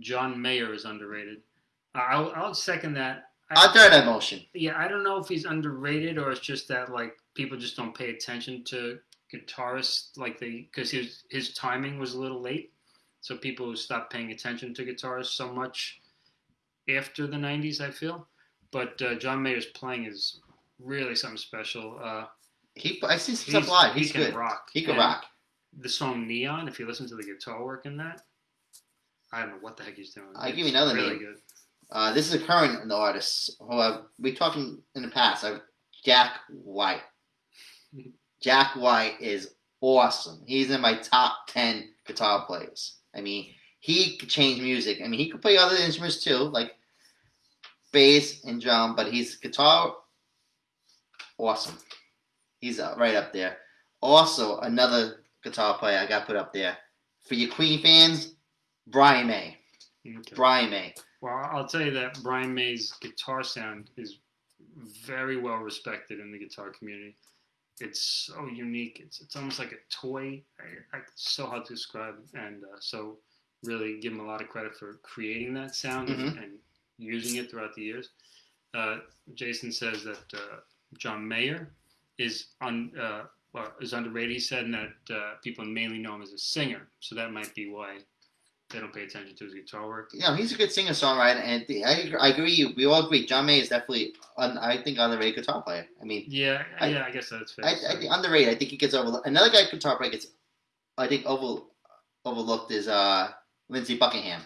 John Mayer is underrated. I'll, I'll second that. I- I'll throw that motion. Yeah, I don't know if he's underrated or it's just that like people just don't pay attention to guitarists like they because his his timing was a little late, so people stopped paying attention to guitarists so much after the '90s. I feel, but uh, John Mayer's playing is really something special. Uh, He, I see stuff live. he He's can good. rock. He can And rock. The song Neon, if you listen to the guitar work in that, I don't know what the heck he's doing. I'll give It's you another really name. good. Uh, this is a current artist who I've, we talking in the past. I've, Jack White. Jack White is awesome. He's in my top ten guitar players. I mean, he could change music. I mean, he could play other instruments too, like bass and drum, but he's guitar awesome. He's uh, right up there. Also, another guitar player I got put up there for your Queen fans, Brian May. Okay. Brian May. Well, I'll tell you that Brian May's guitar sound is very well respected in the guitar community. It's so unique. It's it's almost like a toy. I, I, it's so hard to describe, and uh, so really give him a lot of credit for creating that sound and, Mhm. and using it throughout the years. Uh, Jason says that uh, John Mayer is on uh, well, is underrated. He said and that uh, people mainly know him as a singer, so that might be why they don't pay attention to his guitar work. You know, he's a good singer songwriter, and I, I agree. We all agree. John May is definitely, un, I think, underrated guitar player. I mean, Yeah, I- yeah, I guess that's fair. I, I think underrated. I think he gets over. Another guy guitar player gets, I think, over overlooked is uh Lindsey Buckingham.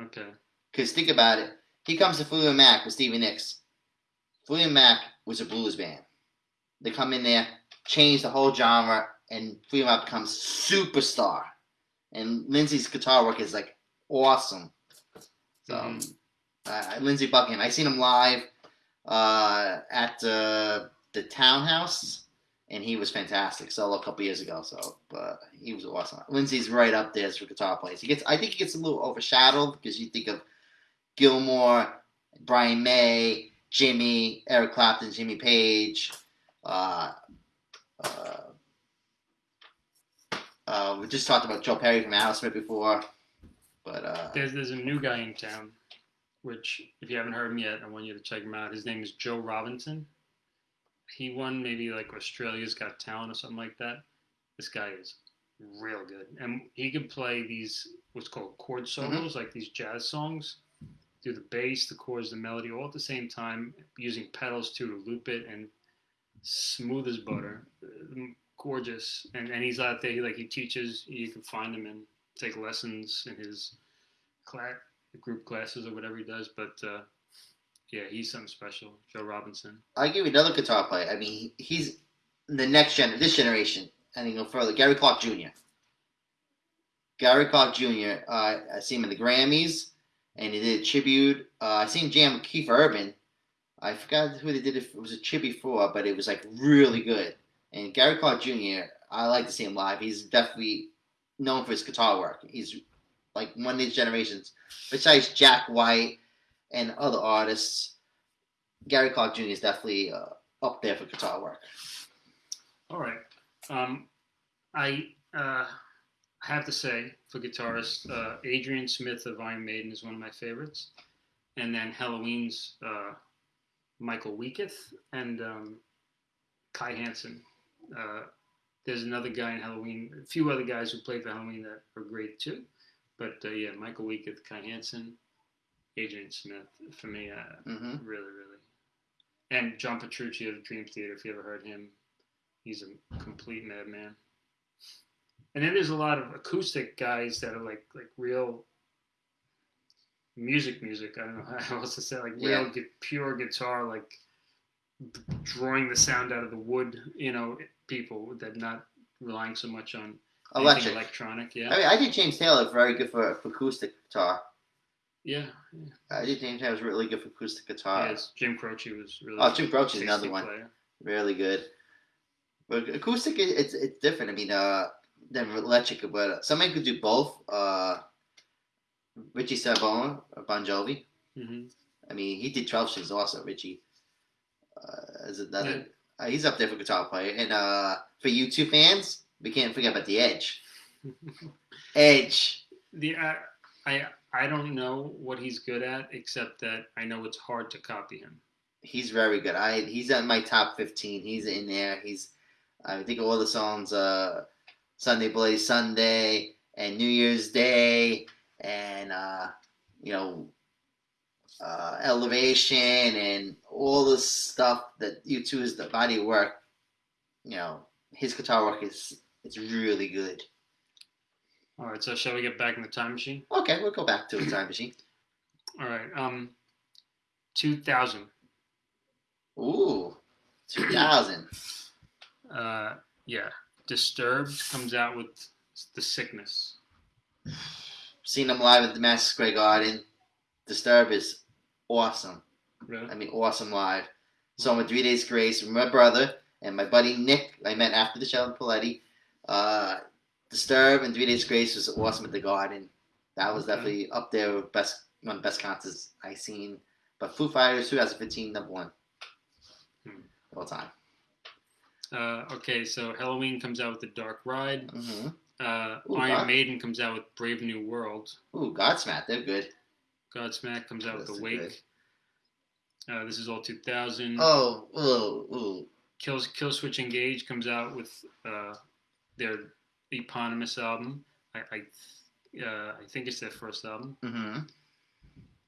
okay. Because think about it, he comes to Fleetwood Mac with Stevie Nicks. Fleetwood Mac was a blues band. They come in there, change the whole genre, and Fleetwood Mac becomes superstar. And Lindsey's guitar work is like awesome. So, Mhm. uh, Lindsey Buckingham, I seen him live uh, at the the Townhouse, and he was fantastic. Solo a couple years ago, so but he was awesome. Lindsey's right up there for guitar players. He gets, I think, he gets a little overshadowed because you think of Gilmour, Brian May, Jimmy, Eric Clapton, Jimmy Page. Uh, uh, uh, we just talked about Joe Perry from Aerosmith before, but uh, There's there's a new guy in town, which if you haven't heard him yet, I want you to check him out. His name is Joe Robinson. He won maybe like Australia's Got Talent or something like that. This guy is real good, and he can play these what's called chord solos, like these jazz songs. Do the bass, the chords, the melody, all at the same time, using pedals too to loop it and smooth as butter. Gorgeous, and and he's out there. He, like he teaches. You can find him and take lessons in his class, group classes or whatever he does. But uh, yeah, he's something special. Joe Robinson. I'll give you another guitar player. I mean, he's the next gen, this generation, and you go further. Gary Clark Jr. Gary Clark Jr. Uh, I see him in the Grammys, and he did a tribute. Uh, I seen jam with Keith Urban. I forgot who they did it. It was a tribute for, but it was like really good. And Gary Clark Jr. I like to see him live. He's definitely known for his guitar work. He's like one of these generations. Besides Jack White and other artists, Gary Clark Jr. is definitely uh, up there for guitar work. All right. Um, I uh, have to say, for guitarist, uh, Adrian Smith of Iron Maiden is one of my favorites, and then Helloween's uh, Michael Weikath and um, Kai Hansen. Uh, there's another guy in Helloween, a few other guys who played for Helloween that are great too, but uh, yeah, Michael Weikath, Kai Hansen, Adrian Smith for me, uh, hmm really, really, and John Petrucci of Dream Theater. If you ever heard him, he's a complete madman. And then there's a lot of acoustic guys that are like like real music, music. I don't know how else to say, like real Yeah. gu- pure guitar, like drawing the sound out of the wood. You know, people that not relying so much on Electric. electronic. Yeah, I mean, I think James Taylor very good for, for acoustic guitar. yeah. yeah. I think James Taylor was really good for acoustic guitar. Yes, Jim Croce was really. Oh, Jim Croce is another one. player. Really good. But acoustic, it's it's different. I mean, uh, than electric, but somebody could do both. Uh, Richie Sambora, Bon Jovi. hmm I mean, he did 12 strings also, Richie. Uh, as another, Yeah. Uh, he's up there for guitar player. And uh, for U2 fans, we can't forget about the Edge. Edge. The I, I I don't know what he's good at except that I know it's hard to copy him. He's very good. I he's at my top 15. He's in there. He's I think all the songs. Uh, Sunday Bloody Sunday and New Year's Day and uh, you know uh, Elevation and all the stuff that U2 is the body work. You know his guitar work is it's really good. All right, so shall we get back in the time machine? Okay, we'll go back to the time machine. All right. Um, 2000. Ooh, 2000. Uh, yeah. Disturbed comes out with The Sickness. Seen them live at the Madison Square Garden. Disturbed is awesome. Really? I mean, awesome live. So I'm with Three Days Grace with my brother and my buddy Nick. I met after the show in Paletti. Uh, Disturb and Three Days Grace was awesome at the Garden. That was Okay. definitely up there with best one of the best concerts I seen. But Foo Fighters 2015 number one Hmm. all time. Uh, okay, so Helloween comes out with The Dark Ride. hmm Uh, Ooh, Iron God. Maiden comes out with Brave New World. Ooh, Godsmack, they're good. Godsmack comes out with The. Wake. Uh, this is all 2000. Oh, ooh, ooh. Kills Kill Switch Engage comes out with uh, their eponymous album. I I, uh, I think it's their first album. hmm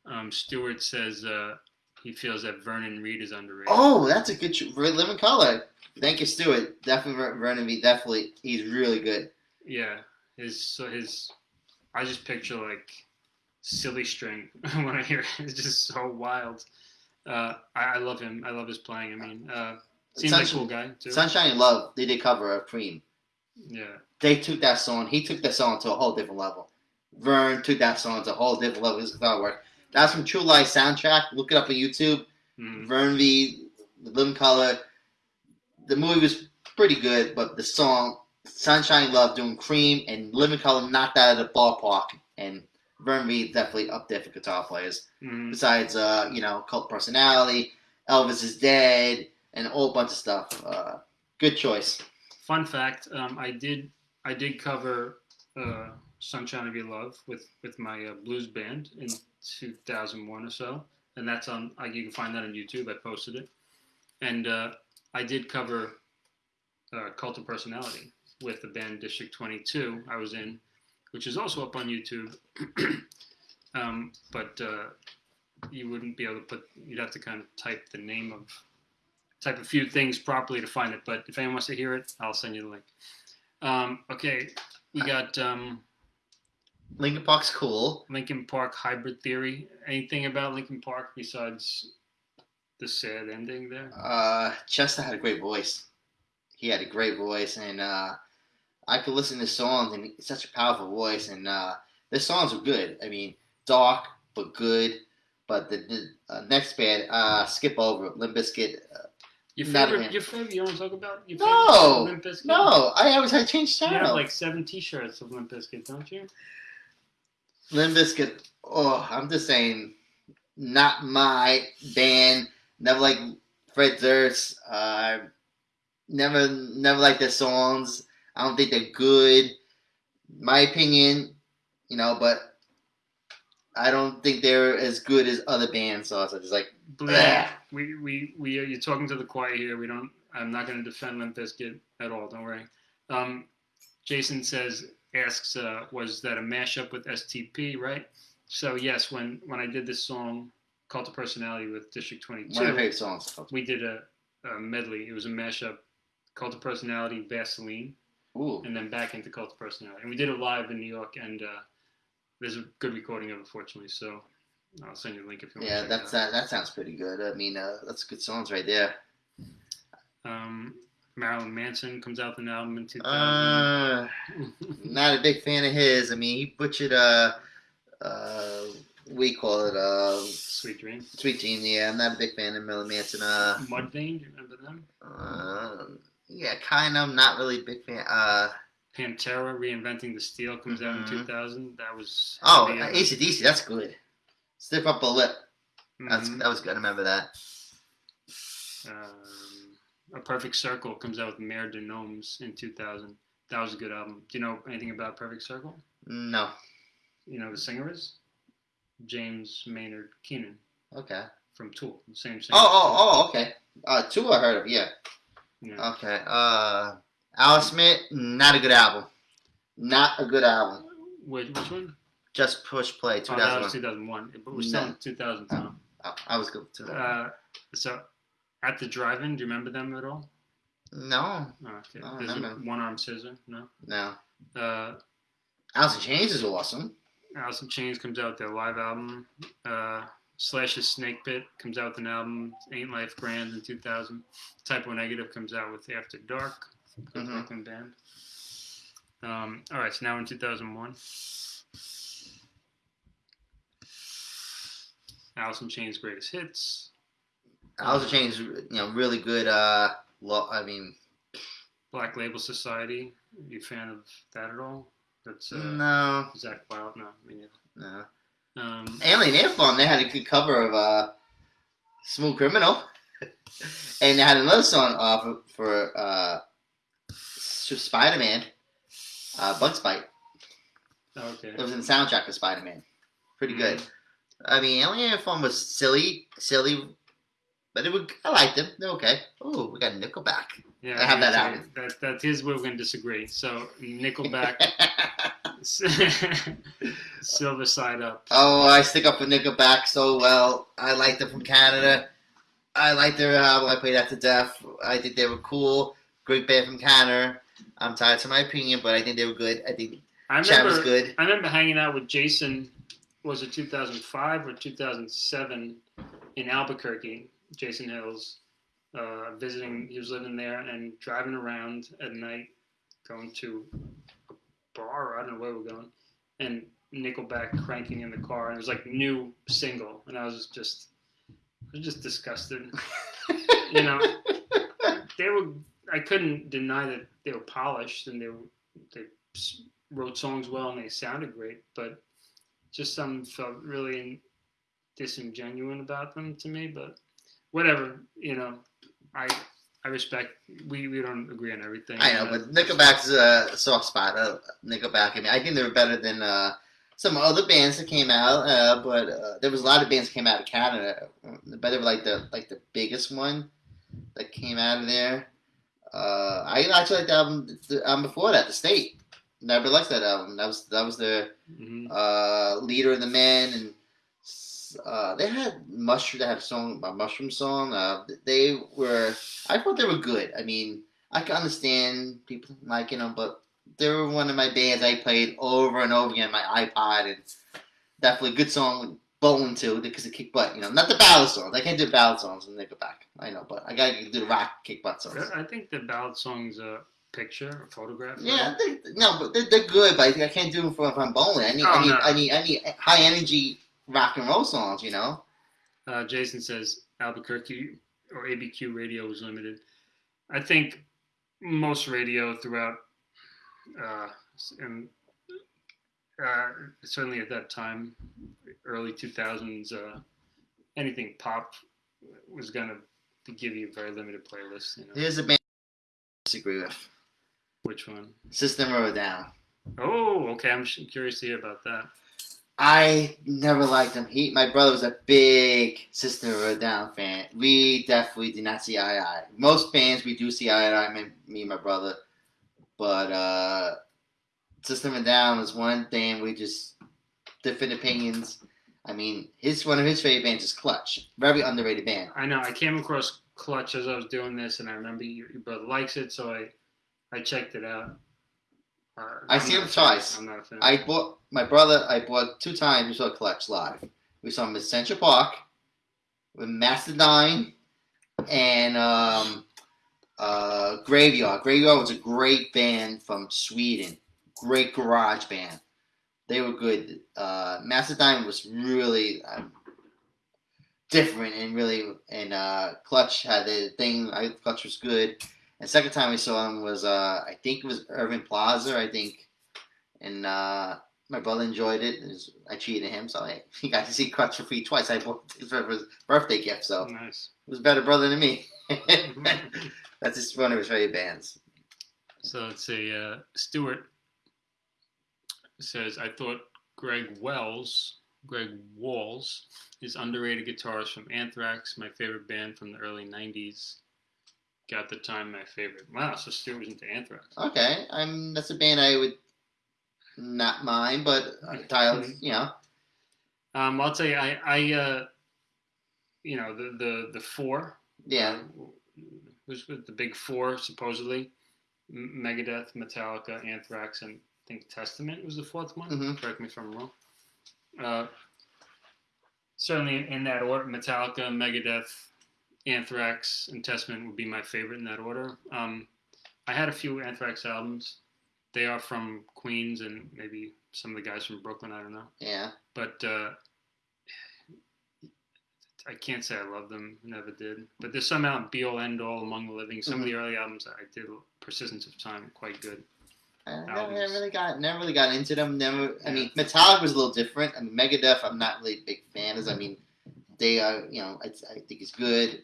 Um, Stewart says uh, he feels that Vernon Reid is underrated. Oh, that's a good ch- Reid Living Color. Thank you, Stewart. Definitely, Vernon B. Definitely, he's really good. Yeah, his so his I just picture like silly string when I hear it. It's just so wild. Uh, I, I love him. I love his playing. I mean, uh, seems like a Sunshine- cool guy too. Sunshine and Love, they did cover of Cream. Yeah, They took that song. He took that song to a whole different level. Vern took that song to a whole different level. His guitar work. That's from True Lies soundtrack. Look it up on YouTube. Mhm. Vern V. The Living Color. The movie was pretty good, but the song Sunshine Love doing Cream and Living Color knocked that out of the ballpark. And Vern definitely up there for guitar players. Mhm. besides uh, you know, cult personality, Elvis is dead, and a whole bunch of stuff. Uh, good choice. Fun fact: um, I did I did cover uh, "Sunshine of Your Love" with with my uh, blues band in 2001 or so, and that's on. I, you can find that on YouTube. I posted it, and uh, I did cover uh, "Cult of Personality" with the band District 22. I was in, which is also up on YouTube. um, but uh, you wouldn't be able to put. You'd have to kind of type the name of type a few things properly to find it. But if anyone wants to hear it, I'll send you the link. Um, okay, we got um, Linkin Park's cool. Linkin Park Hybrid Theory. Anything about Linkin Park besides the sad ending there? Uh, Chester had a great voice. He had a great voice, and uh, I could listen to songs, and it's such a powerful voice. And uh, the songs were good. I mean, dark but good. But the, the uh, next band, uh, skip over. Limp Bizkit. Uh, Your favorite? Your favorite? You want to talk about? Your No! Limp Bizkit? no, I always had to change You channel. have like seven T-shirts of Limp Bizkit, don't you? Limp Bizkit, oh, I'm just saying, not my band. Never like Fred Durst. Uh, never, never like their songs. I don't think they're good. My opinion, you know, but I don't think they're as good as other bands. So it's just like, Bleh. we we we are, you're talking to the choir here. We don't. I'm not going to defend Limp Bizkit at all. Don't worry. Um, Jason says asks uh, was that a mashup with STP, right? So yes, when when I did this song Cult of Personality with District one of 22, my favorite songs. we did a, a medley. It was a mashup, Cult of Personality, Vaseline, Ooh, and then back into Cult of Personality. And we did it live in New York, and uh, there's a good recording of it, fortunately. So I'll send you the link if you want. yeah, to that's that. That sounds pretty good. I mean, uh, that's good songs right there. Um, Marilyn Manson comes out with an album in 2000. Uh, not a big fan of his. I mean, he butchered uh, uh, we call it uh, Sweet Dream. Sweet Dream. Yeah, I'm not a big fan of Marilyn Manson. Uh, Mudvayne, do you remember them? uh, yeah, kind of. Not really big fan. Uh, Pantera, Reinventing the Steel comes out in Mhm. 2000. That was. oh, uh, ACDC. That's good. Stiff up a lip. That's mhm. that was good. I remember that. Um, a Perfect Circle comes out with Mer de Noms in 2000. That was a good album. Do you know anything about Perfect Circle? No. You know who the singer is? James Maynard Keenan Okay. from Tool. The same singer. Oh, oh, oh. Okay. Uh, two I heard of. Yeah. Yeah. Okay. Uh, Alice Smith. Not a good album. Not a good album. Which, which one? Just push play. Oh, that was 2001. 2001. But we're still No. in 2000, Tom. Oh, I was good too. Uh, so, at the drive-in, do you remember them at all? no, Oh, okay. I There's a one-arm scissor. No. no. Uh, Alice in Chains is awesome. Alice in Chains comes out with their live album. Uh, Slash's Snake Pit comes out with an album. Ain't Life Grand in 2000. Type O Negative comes out with After Dark. Mhm. Brooklyn band. Um, all right, so now in 2001. Alice in Chains Greatest Hits. Alice in Chains, you know, really good. Uh, lo- I mean, Black Label Society. you a fan of that at all? That's uh, no, Zakk Wylde. No, I mean, no. Um, Alien Ant Farm, they had a good cover of uh, Smooth Criminal. and they had another song off of- for uh, Spider Man, uh, Bugs Bite. okay. It was in the soundtrack of Spider Man. Pretty good. Mm-hmm. I mean, Alien Ant Farm was silly, silly, but it would, I liked them. They're okay. Oh, we got Nickelback. Yeah, I have that album. That, that is where we're going to disagree. So Nickelback, Silver Side Up. oh, I stick up for Nickelback so well. I like them from Canada. I like their album. I played that to death. I think they were cool. Great band from Canada. I'm tired to my opinion, but I think they were good. I think I Chad was good. I remember hanging out with Jason. Was it 2005 or 2007 in Albuquerque? Jason Hills, uh, visiting. He was living there and driving around at night, going to a bar. I don't know where we're going, and Nickelback cranking in the car, and it was like new single, and I was just, I was just disgusted. you know, they were. I couldn't deny that they were polished and they were, they wrote songs well and they sounded great, but just some felt really disingenuous about them to me. But whatever, you know, I I respect. We we don't agree on everything. I know, Uh, but Nickelback's a soft spot. Uh, Nickelback. I mean, I think they were better than uh, some other bands that came out. Uh, but uh, there was a lot of bands that came out of Canada, but they were like the like the biggest one that came out of there. Uh, I actually like the album, the album before that, The State. Never liked that album. That was that was the mhm. uh, leader of the men, and uh, they had mushroom. They had a song, a mushroom song. Uh, they were. I thought they were good. I mean, I can understand people liking them, but they were one of my bands I played over and over again on my iPod, and definitely a good song. Bowling too, because it kick butt, you know, not the ballad songs. I can't do ballad songs and they go back. I know, but I gotta do the rock kick butt songs. I think the ballad song's a picture, a photograph. Yeah, they, no, but they're, they're good. But I, I can't do them for if I'm bowling. I need, Oh, I need, no. I need, I need high energy rock and roll songs. You know. Uh, Jason says Albuquerque or ABQ radio was limited. I think most radio throughout, uh, and uh, certainly at that time, early 2000s, uh, anything pop was going to give you a very limited playlist. You know, Here's a band I disagree with. which one? System of a Down. Oh, okay. I'm curious to hear about that. I never liked them. He, my brother was a big System of a Down fan. We definitely did not see eye to eye. Most fans we do see eye to eye. Me, and my brother, but uh, System of a Down was one thing we just different opinions. I mean, his one of his favorite bands is Clutch. Very underrated band. I know I came across Clutch as I was doing this, and I remember your, your brother likes it, so I I checked it out. Uh, I I'm see him twice. I'm not a fan. I bought my brother. I bought two times. We saw Clutch live. We saw him at Central Park with Mastodon and um, uh, Graveyard. Graveyard was a great band from Sweden. Great garage band. They were good. Uh, was really um, different and really and uh, Clutch had the thing. I Clutch was good. And second time we saw him was uh, I think it was Irving Plaza. I think and uh, my brother enjoyed it. It was- I cheated him, so I, he got to see Clutch for free twice. I bought it for his birthday gift, so it nice. was a better brother than me. That's just one of his favorite bands. So let's see. Uh, Stewart says I thought Greg Wells, Greg Walls, is underrated guitarist from Anthrax, my favorite band from the early '90s. Got the time my favorite. Wow, so Stewart was into Anthrax. Okay, I'm that's a band I would not mine, but Tyler, you know, Um, I'll tell you, I, I, uh, you know, the the the four. yeah, Who's with the big four supposedly? M- Megadeth, Metallica, Anthrax, and I think Testament was the fourth one. Mhm. Correct me if I'm wrong. Uh, certainly in that order, Metallica, Megadeth, Anthrax, and Testament would be my favorite in that order. Um, I had a few Anthrax albums. They are from Queens and maybe some of the guys from Brooklyn. I don't know, Yeah. but uh, I can't say I love them. Never did. But there's some out Be All End All Among the Living. Some of the early albums I did. Persistence of Time, quite good. I never, Albums. really got never really got into them. Never. I mean, Metallica was a little different. I mean, Megadeth, I'm not really a big fan of. I mean, they are. You know, I, I think it's good.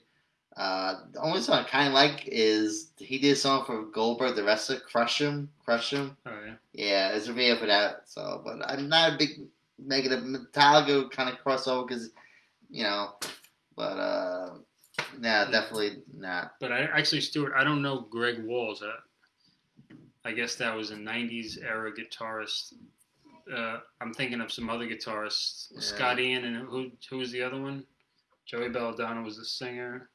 Uh, the only song I kind of like is he did a song for Goldberg, the wrestler, Crush Him, Crush Him. Oh yeah. Yeah, there's a video for that. So, but I'm not a big Megadeth. Metallica kind of crossover because, you know, but uh, nah, definitely not. But I actually, Stuart, I don't know Greg Walls. Uh, I guess that was a '90s era guitarist. Uh, I'm thinking of some other guitarists. Yeah. Scott Ian and who who was the other one? Joey Belladonna was the singer.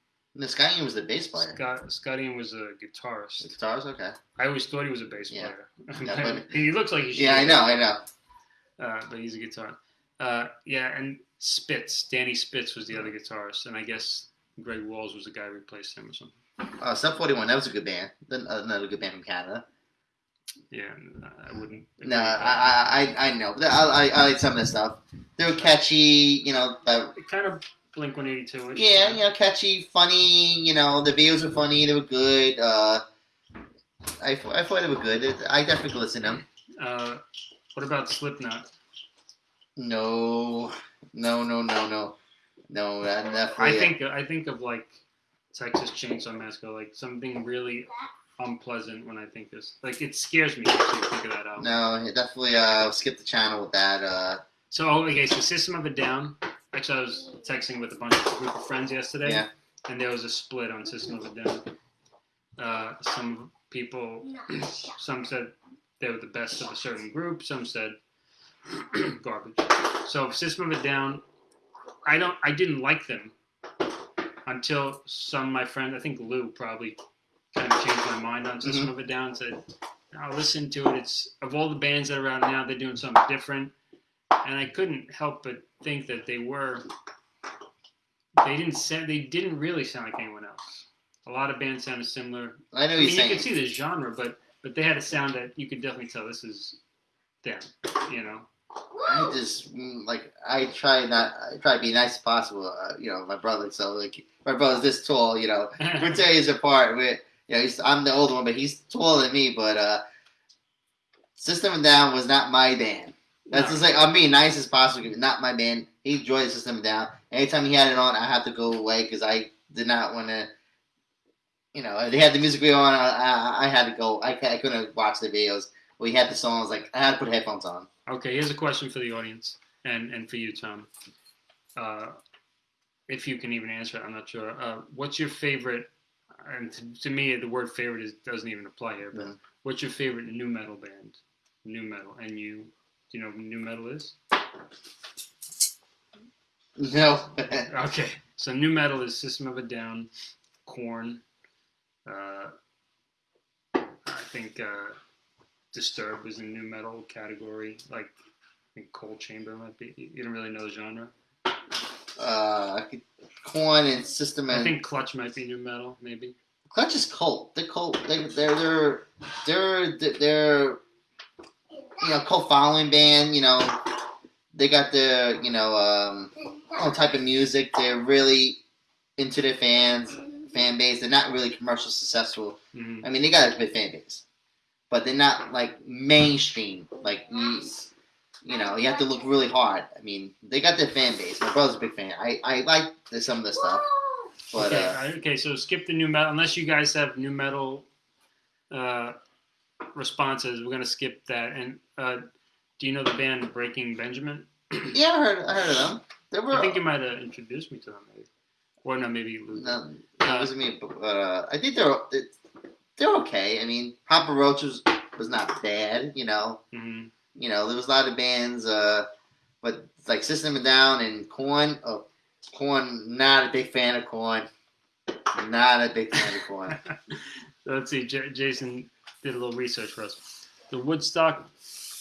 Sky was the bass player. Scott Scott Ian was a guitarist. The guitarist. okay. I always thought he was a bass Yeah. player. Yeah, but- he looks like he should. Yeah, I know, I know. Uh, but he's a guitar. Uh, yeah, and Spitz, Danny Spitz was the other guitarist, and I guess Greg Walls was the guy who replaced him or something. Uh, Sum 41, that was a good band. Then Another good band from Canada. Yeah, uh, I wouldn't. No. I, I, I know. I, I, I like some of the stuff. They were catchy, you know. Uh, kind of Blink 182 ish. yeah, you know, catchy, funny. You know, the videos were funny. They were good. Uh, I, I thought they were good. I definitely could listen to them. Uh, what about Slipknot? No, no, no, no, no, no. I think I think of like Texas Chainsaw Massacre, like something really unpleasant when I think this. Like it scares me to actually think of that album. No, definitely. Uh, skip the channel with that. Uh, So oh, okay, so System of a Down. Actually, I was texting with a bunch of group of friends yesterday, Yeah. and there was a split on System of a Down. Uh, some people, some said they were the best of a certain group. Some said garbage. So System of a Down, I don't, I didn't like them until some of my friends, I think Lou probably kind of changed my mind on System of a Down. Said, I'll listen to it. It's of all the bands that are out now, they're doing something different and I couldn't help but think that they were. They didn't sound. They didn't really sound like anyone else. A lot of bands sounded similar. I know I mean, you could see the genre, but but they had a sound that you could definitely tell this is them. You know. I just mm, like I try not. I try to be nice as possible. Uh, you know, my brother. So like my brother's this tall. You know, we're ten years apart. We're you know, he's, I'm the older one, but he's taller than me. But uh, System of Down was not my band. That's just like I'm being nice as possible. Not my man. He enjoyed the System Down. Anytime he had it on, I had to go away because I did not want to. You know, they had the music video on. I, I, I had to go. I, I couldn't watch the videos. We had the songs. Like I had to put headphones on. Okay, here's a question for the audience and and for you, Tom. Uh, if you can even answer it, I'm not sure. Uh, what's your favorite? And to, to me, the word favorite is, doesn't even apply here. But Mhm. what's your favorite new metal band? New metal, and you, do you know what new metal is? No. Okay, so new metal is System of a Down, Korn. Uh, I think uh, Disturbed is in new metal category. Like I think Coal Chamber might be. You don't really know the genre. uh, Korn and System I think Clutch might be new metal, maybe. Clutch is cult. They're cult. They, they're they're they're they're you know cult following band. You know they got their you know um own type of music. They're really into their fans fan base. They're not really commercial successful. Mhm. I mean they got a big fan base, but they're not like mainstream. Like you, you know you have to look really hard. I mean they got their fan base. My brother's a big fan. I I like the, some of the stuff, but okay, uh, okay, so skip the new metal. Unless you guys have new metal uh, responses, we're gonna skip that. And uh, do you know the band Breaking Benjamin? yeah, I heard I heard of them. They were. I think you might have introduced me to them, maybe. Or no, maybe Luke. No, Uh, it wasn't me, but uh, I think they're they're okay. I mean, Papa Roach was, was not bad. You know, mhm. you know, there was a lot of bands, uh, but like System of a Down and Korn. Oh, Korn, not a big fan of Korn. Not a big fan of Korn. Let's see. J- Jason did a little research for us. The Woodstock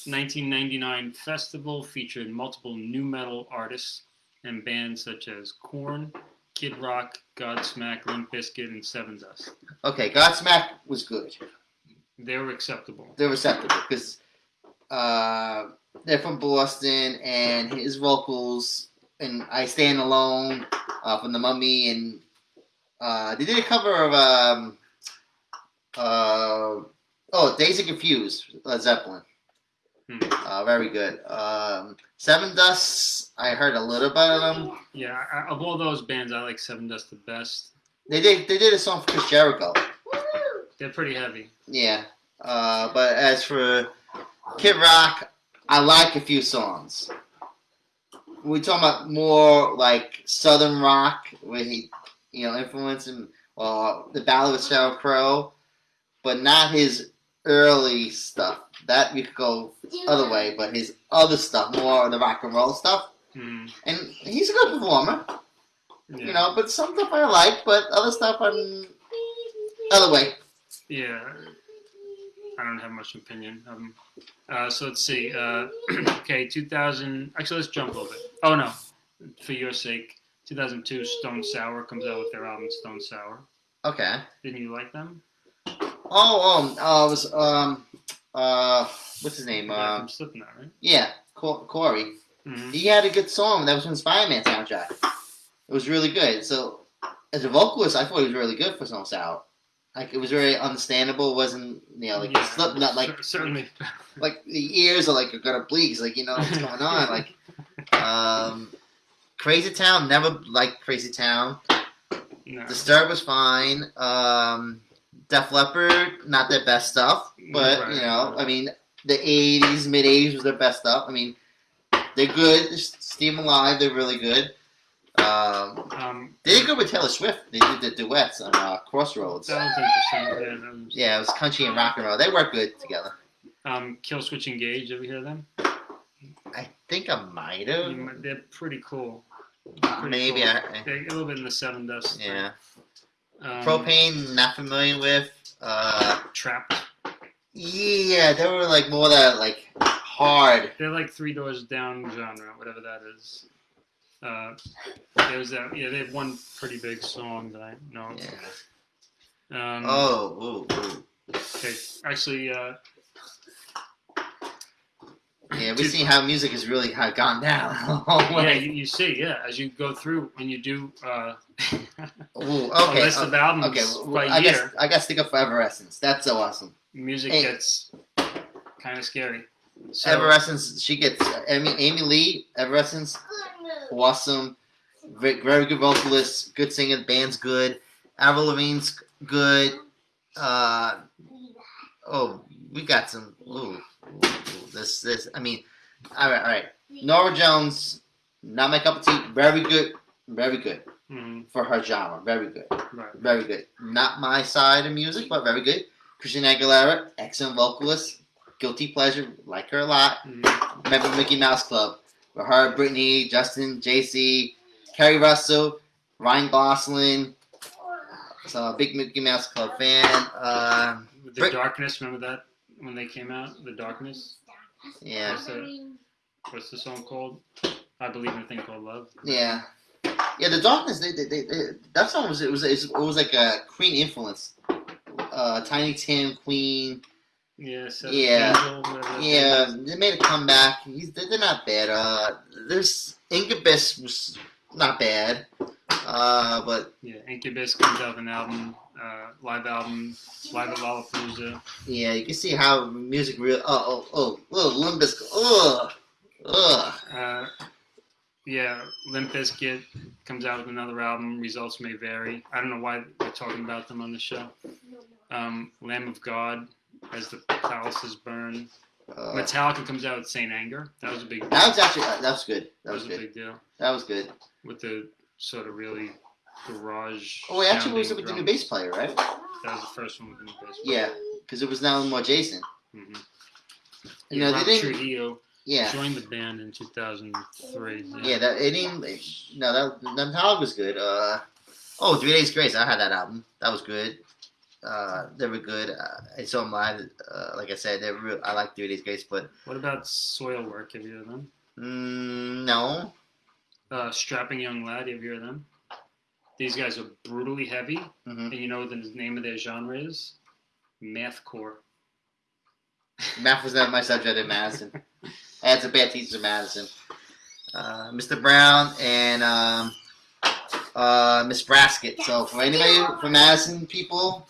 1999 festival featured multiple new metal artists and bands such as Korn, Kid Rock, Godsmack, Limp Bizkit, and Sevendust. Okay, Godsmack was good. They were acceptable. They were acceptable because uh, they're from Boston, and his vocals and "I Stand Alone" uh, from The Mummy, and uh, they did a cover of um, uh, oh, "Dazed and Confused" Led Zeppelin. Hmm. Uh, very good. Um, Sevendust, I heard a little bit of them. Yeah, I, of all those bands, I like Sevendust the best. They did they did a song for Chris Jericho. They're pretty heavy. Yeah. Uh, but as for Kid Rock, I like a few songs. We talking about more like Southern rock, where he, you know, influencing uh, the Ballad of Sheryl Crow, but not his early stuff. That you could go other way, but his other stuff, more of the rock and roll stuff. Hmm. And he's a good performer, Yeah. you know. But some stuff I like, but other stuff I'm other way. Yeah, I don't have much opinion. Um, uh, so let's see. Uh, okay, 2000. Actually, let's jump a little bit. Oh no, for your sake, 2002, Stone Sour comes out with their album Stone Sour. Okay. Didn't you like them? Oh, oh, uh, it was um, uh, what's his name? Yeah, Um, Slipknot, right? yeah, Co- Corey. hmm He had a good song that was from the Spider-Man soundtrack. It was really good. So, as a vocalist, I thought he was really good for Stone Sour. Like it was very understandable. It wasn't you know like yeah, Slipknot like cer- certainly. like the ears are like are gonna bleed. It's like you know what's going on. Like um, Crazy Town never liked Crazy Town. no. Disturb was fine. Um, Def Leppard, not their best stuff, but Right. you know, I mean, the '80s, mid '80s was their best stuff. I mean, they're good. Steam Alive, they're really good. Um, Um, they did good with Taylor Swift. They did the duets on uh, Crossroads. that was interesting. Yeah, that was- Yeah, it was country and rock and roll. They work good together. Um, Killswitch Engage. Ever hear them? I think I might have. They're pretty cool. Pretty Maybe cool. I. They're a little bit in the Sevendust. Yeah. Um, Propane, not familiar with. Uh, Trapt. yeah, they were like more that like hard. They're like Three Doors Down genre, whatever that is. Uh, there's that. Yeah, they have one pretty big song that I know. Yeah. Um, Oh, ooh, ooh. Okay, actually, uh, Yeah, we see how music has really gone down. Yeah, you, you see, yeah, as you go through and you do uh, Ooh, a okay. list uh, of albums okay, well, by I year, guess I stick up for Evanescence. That's so awesome. music Hey. gets kind of scary. So, Evanescence, she gets Amy, Amy Lee. Evanescence, awesome. Very, very good vocalist, good singer. Band's good. Avril Lavigne's good. Uh, oh, we got some. Ooh, this, this. I mean, all right, all right. Norah Jones, not my cup of tea. Very good, very good mhm, for her genre. Very good, right. very good. Not my side of music, but very good. Christina Aguilera, excellent vocalist. Guilty pleasure, like her a lot. mhm. Remember Mickey Mouse Club with her, Britney, Justin, JC, Keri Russell, Ryan Gosling. So a big Mickey Mouse Club fan. Uh, The Brit- Darkness, remember that when they came out? The Darkness. Yeah, What's the, what's the song called? I believe in a thing called love. yeah, yeah. The Darkness. They, they, they, they, that song was it was it was like a Queen influence. Uh, Tiny Tim, Queen. Yeah. Yeah. Angel, Yeah, they made a comeback. He's, they're they're not bad. Uh, there's Incubus was not bad. Uh, but Yeah. Incubus comes out with an album, uh, live album, live at Lollapalooza. Yeah, you can see how music real. Oh, oh, oh, oh, Limbus. Ugh, ugh. Uh, yeah, Limp Bizkit comes out with another album. Results may vary. I don't know why we're talking about them on the show. Um, Lamb of God, as the palaces burn. Uh, Metallica comes out with Saint Anger. That was a big. Deal. that was actually that was good. That That was was a big deal That was good. with the sort of really garage. Oh, wait, actually, it was with the new bass player, right? That was the first one with the new bass. Yeah, because it was now more Jason. Mm-hmm. You know, they didn't. Trujillo Yeah, joined the band in 2003. yeah. That it didn't. No, that that Metallica was good. Uh, oh, Three Days Grace. I had that album. That was good. Uh, they were good. Uh, I saw live. Uh, like I said, they're real, I like Three Days Grace, but What about Soilwork? Have you heard of them? mm, no. Uh, Strapping Young Lad. Have you heard of them? These guys are brutally heavy, hmm and you know what the name of their genre is? Mathcore. Math was not my subject in Madison. I had some bad teachers in Madison. Uh, Mr. Brown and um, uh, Miss Braskett. So for anybody from Madison people,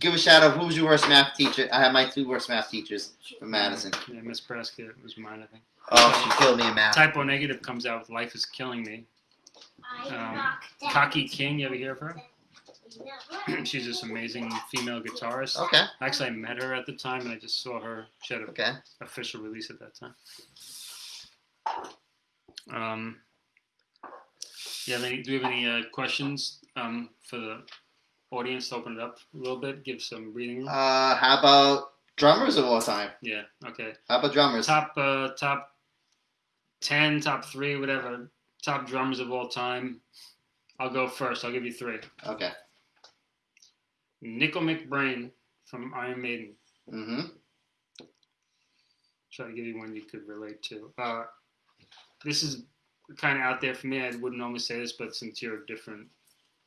give a shout out. Who was your worst math teacher? I had my two worst math teachers from Madison. Yeah, Miss Prescott was mine, I think. Oh, she killed me in math. Type O Negative comes out with Life is Killing Me. I Um, knocked down Kaki King, you ever hear of her? She's this amazing female guitarist. Okay, Actually, I met her at the time, and I just saw her. She had an okay. official release at that time. Um, you have any? Do you have any uh, questions um, for the audience? To open it up a little bit, give some breathing room. Uh, how about drummers of all time? yeah. Okay. How about drummers? Top uh, top ten, top three, whatever. Top drummers of all time. I'll go first. I'll give you three. Okay. Nicko McBrain from Iron Maiden. Mm-hmm. Try to give you one you could relate to. Uh, this is kind of out there for me. I wouldn't normally say this, but since you're different,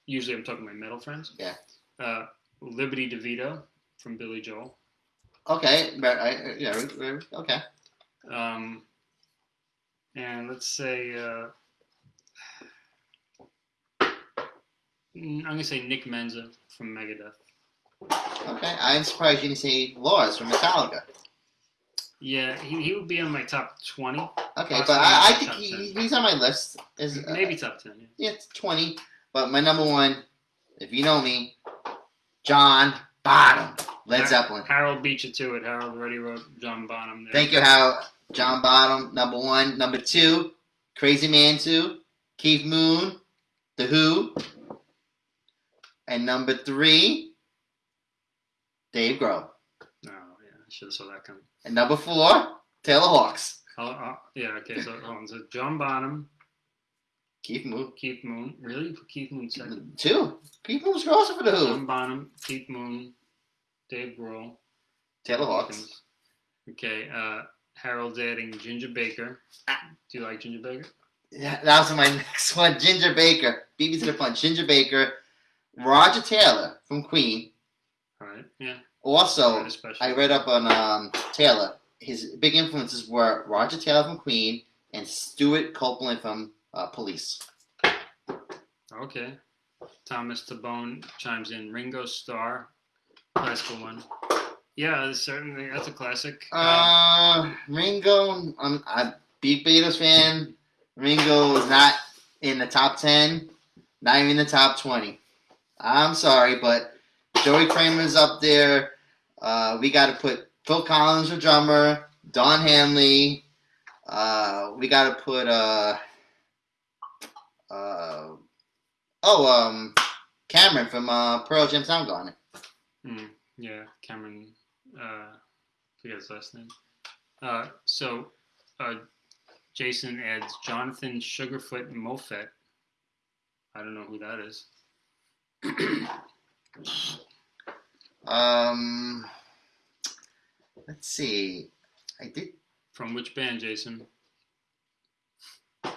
usually I'm talking to my metal friends. Yeah. Uh, Liberty DeVito from Billy Joel. Okay. But I, yeah. Okay. Um, and let's say uh, I'm gonna say Nick Menza from Megadeth. Okay. I'm surprised you didn't say Lars from Metallica. Yeah, he, he would be on my top twenty, Okay, but I, I think he, he's on my list. Is uh, maybe top ten. Yeah. yeah, it's twenty. But my number one, if you know me, John Bonham, Led Yeah. Zeppelin. Harold beat you to it. Harold already wrote John Bonham. There. Thank you, Harold. John Bonham, number one. Number two, Crazy Man two, Keith Moon, The Who. And number three, Dave Grohl. Oh, yeah, I should have saw that coming. And number four, Taylor Hawkins. Oh, oh, yeah, okay, so hold on. So John Bonham, Keith Moon. Keith Moon. Really? Keith Moon second? Two. Keith Moon's also for The Who. John Bonham, Keith Moon, Dave Grohl. Taylor Hawkins. Okay, uh, Harold's adding Ginger Baker. Do you like Ginger Baker? Yeah, that was my next one. Ginger Baker. Me to the punch. Ginger Baker. Roger Taylor from Queen. All right, yeah. Also, Right. I read up on um, Taylor. His big influences were Roger Taylor from Queen and Stewart Copeland from uh, Police. Okay. Thomas Tabone chimes in. Ringo Starr, classical one. Yeah, certainly. That's a classic. Uh, Ringo, I'm a big Beatles fan. Ringo is not in the top 10, not even in the top 20. I'm sorry, but Joey Kramer's up there. Uh, we got to put Phil Collins the drummer, Don Henley. Uh, we got to put uh, uh, oh um, Cameron from uh, Pearl Jam Soundgarden. Hmm, yeah, Cameron. Uh, forget his last name. Uh, so, uh, Jason adds Jonathan Sugarfoot Moffett. I don't know who that is. Um, let's see. I did. From which band, Jason? Uh,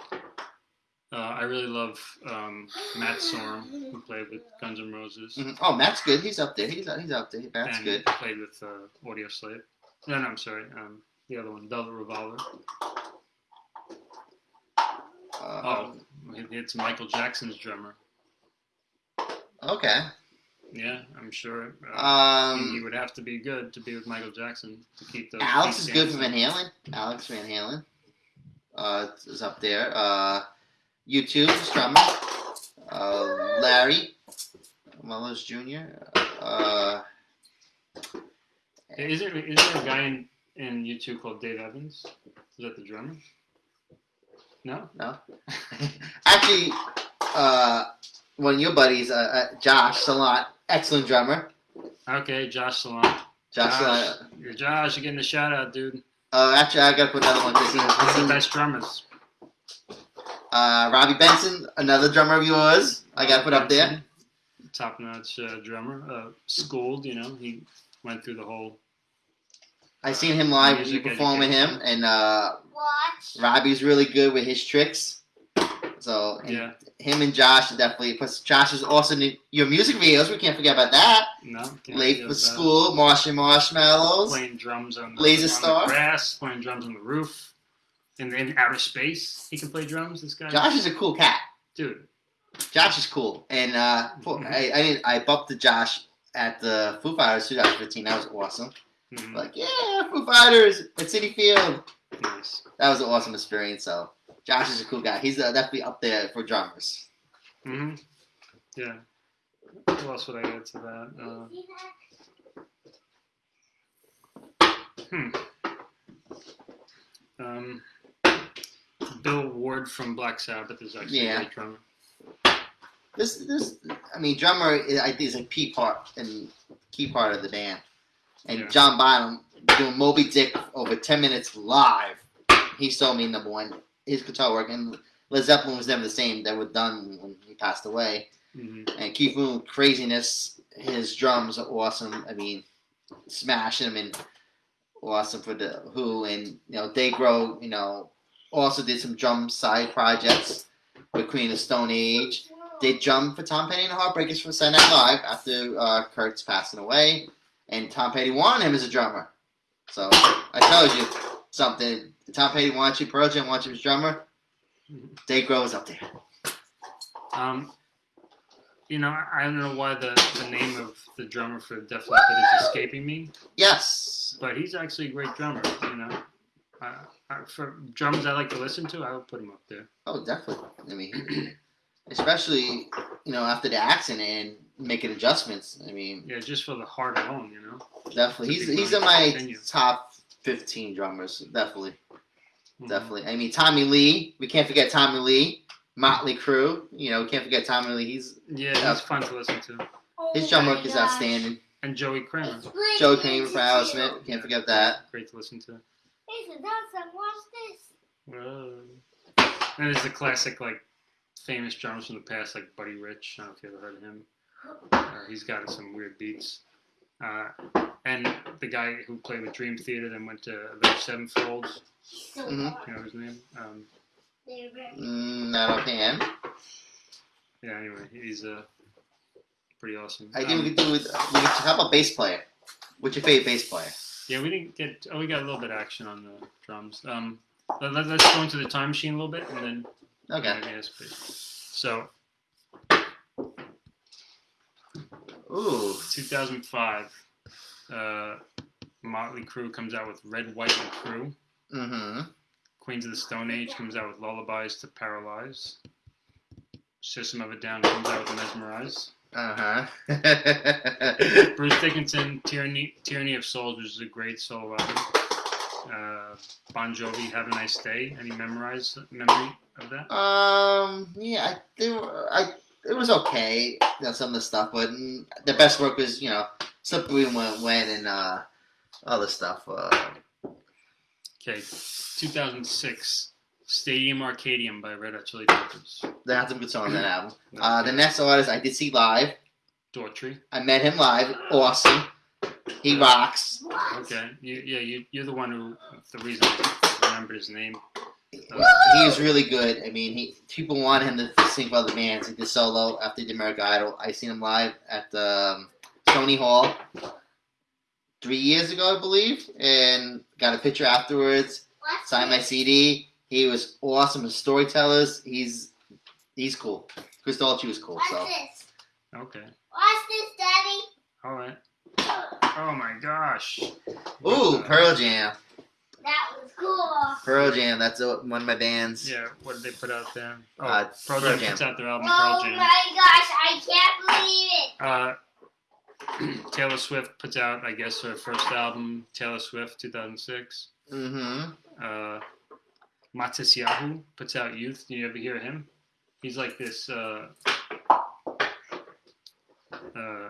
I really love um, Matt Sorum, who played with Guns N' Roses. mhm. Oh, Matt's good. He's up there. He's he's up there. Matt's and good. played with uh, Audioslave. No, no, I'm sorry. Um, the other one, Velvet Revolver. Uh, Oh, it's Michael Jackson's drummer. Okay. Yeah, I'm sure. Uh, he, he Um, would have to be good to be with Michael Jackson to keep those. Alex is good for. Van Halen. Alex Van Halen. Uh, is up there. Uh, U2 is drummer. Uh, Larry. Mullins Jr. Uh, Is there, is there a guy in, in U2 called Dave Evans? Is that the drummer? No? no. Actually, uh, one of your buddies, uh, uh, Josh Salant, excellent drummer. Okay, Josh Salon. Josh, Josh, Salant. you're Josh, you're getting a shout out, dude. Uh, actually, I gotta put another one. This is, One of this the is best drummers. uh, Robbie Benson, another drummer of yours. I gotta put up there. top notch uh, drummer. Uh, schooled, you know, he went through the whole. I seen him live. You Music perform with him, and uh, Watch. Robbie's really good with his tricks. So and Yeah, him and Josh definitely. Plus, Josh is also in your music videos. We can't forget about that. no. Late for school, Martian Marshmallows. Playing drums on the, Laser on Star. the grass, playing drums on the roof, And in outer space. He can play drums. This guy, Josh is a cool cat. dude. Josh is cool, and uh, Mhm. I I, I bumped to Josh at the Foo Fighters 2015. That was awesome. Mhm, Like, yeah, Foo Fighters at Citi Field. nice. That was an awesome experience. So, Josh is a cool guy. He's uh, definitely up there for drummers. hmm Yeah. What else would I add to that? Uh, Hmm. Um, Bill Ward from Black Sabbath is actually Yeah. a great drummer. This, this, I mean, drummer, is- I think is a key part and key part of the band. And Yeah. John Bonham doing Moby Dick over ten minutes live. He showed me number one his guitar work, and Led Zeppelin was never the same. That were done when he passed away. hmm And Keith Moon, craziness. His drums are awesome. I mean, smashing them and awesome for the Who. And you know, Dave Grohl. You know, also did some drum side projects with Queen of Stone Age. They drummed for Tom Petty and the Heartbreakers for Saturday Night Live after uh, Kurt's passing away, and Tom Petty wanted him as a drummer. So I told you something. Tom Petty wants you, Pearl Jam wants you as drummer. Dave Grohl is up there. Um, you know, I don't know why the, the name of the drummer for Def Leppard is escaping me, Yes, but he's actually a great drummer. You know, uh, for drums I like to listen to, I would put him up there. Oh, definitely. I mean, especially you know after the accident and making adjustments. I mean, Yeah, just for the heart alone, you know. definitely. He's he's in my continue. top fifteen drummers. Definitely, Mhm. definitely. I mean, Tommy Lee. We can't forget Tommy Lee. Motley Crue. You know, we can't forget Tommy Lee. He's Yeah, Yeah. he's fun to listen to. his Oh drum work is outstanding. And Joey Kramer, Joey breaking Kramer for Aerosmith. two. Can't forget that. great to listen to. Listen, Dawson, watch this. Whoa. And there's the classic, like, famous drummers from the past, like Buddy Rich. I don't know if you ever heard of him. Uh, he's got some weird beats. Uh, and the guy who played with Dream Theater then went to Avenged Sevenfold. So Mhm. You know his name? Um, they're very- Mm, not offhand. yeah, anyway, he's uh, pretty awesome. I think Um, we could do with. We could, how about bass player? What's your favorite bass player? Yeah, we didn't get. Oh, we got a little bit of action on the drums. Um, let, let, us go into the time machine a little bit, and then Okay. Yeah, yes, please. So, Ooh. 2005, uh, Motley Crue comes out with Red, White, and Crue. Mm-hmm. Queens of the Stone Age comes out with Lullabies to Paralyze. System of a Down comes out with Mesmerize. Uh huh. Bruce Dickinson, Tyranny, Tyranny of Souls, which is a great solo album. Uh, bon Jovi, Have a Nice Day. Any memorize memory of that? um. Yeah. I. They were, I. It was okay. You know, some of the stuff, but the best work was you know Slippery When When and uh other stuff. Uh, Okay, 2006, Stadium Arcadium by Red Hot Chili Peppers. they had some good songs on that album. Uh, the next artist I did see live. Daughtry. I met him live. Awesome. He rocks. Okay, you, yeah, you, you're the one who, the reason I remembered his name. He was really good. I mean, he people want him to sing for other bands. He did solo after the American Idol. I seen him live at the um, Stony Hall three years ago, I believe, and got a picture afterwards. Watch Signed my. CD. He was awesome as storytellers. He's he's cool. Chris Dolce was cool. Watch So this. Okay, Watch this, Daddy. all right. Oh my gosh. ooh, Uh, Pearl Jam. That was cool. Pearl Jam. That's one of my bands. Yeah, what did they put out there? Oh, Uh, Pearl Pearl Jam Jam. puts out their album Oh Pearl Jam. my gosh, I can't believe it. Uh, Taylor Swift puts out, I guess, her first album, Taylor Swift, 2006. Mm-hmm. Uh, Matisyahu puts out Youth. Do you ever hear him? He's like this, uh, uh,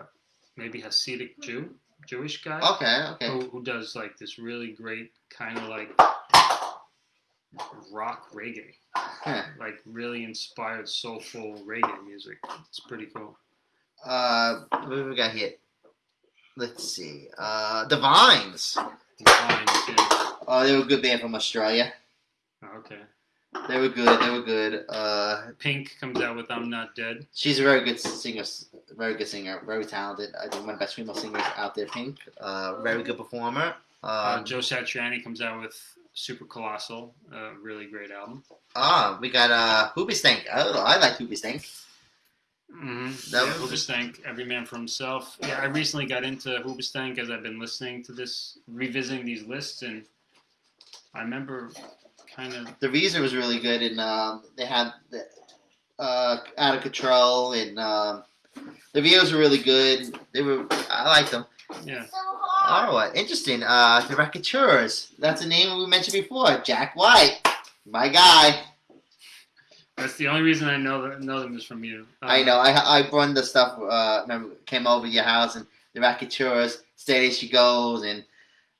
maybe Hasidic Jew, Jewish guy, Okay. Okay. who, who does like this really great kind of like rock reggae, Huh. like really inspired soulful reggae music. It's pretty cool. Uh, what we got here? Let's see. Uh, the Vines. Too. Oh, they were a good band from Australia. Oh, Okay. They were good. They were good. Uh, Pink comes out with "I'm Not Dead." she's a very good singer. Very good singer. Very talented. I think one of the best female singers out there. Pink. Uh, very good performer. Uh, Um, Joe Satriani comes out with "Super Colossal," a really great album. ah, we got uh, Hoobastank. I. I like Hoobastank. Mm-hmm. That yeah, was- Hoobastank, Every Man for Himself. Yeah, I recently got into Hoobastank as I've been listening to this, revisiting these lists, and I remember kind of The Reason was really good, and um, they had the, uh, Out of Control, and um, the videos were really good. They were. I liked them. yeah. So hard. Oh, interesting. Uh, the Raconteurs. That's a name we mentioned before. Jack White, my guy. That's the only reason I know that, know them is from you. Uh, I know. I I run the stuff. Uh, remember, came over to your house and the Raconteurs. Steady as she goes, and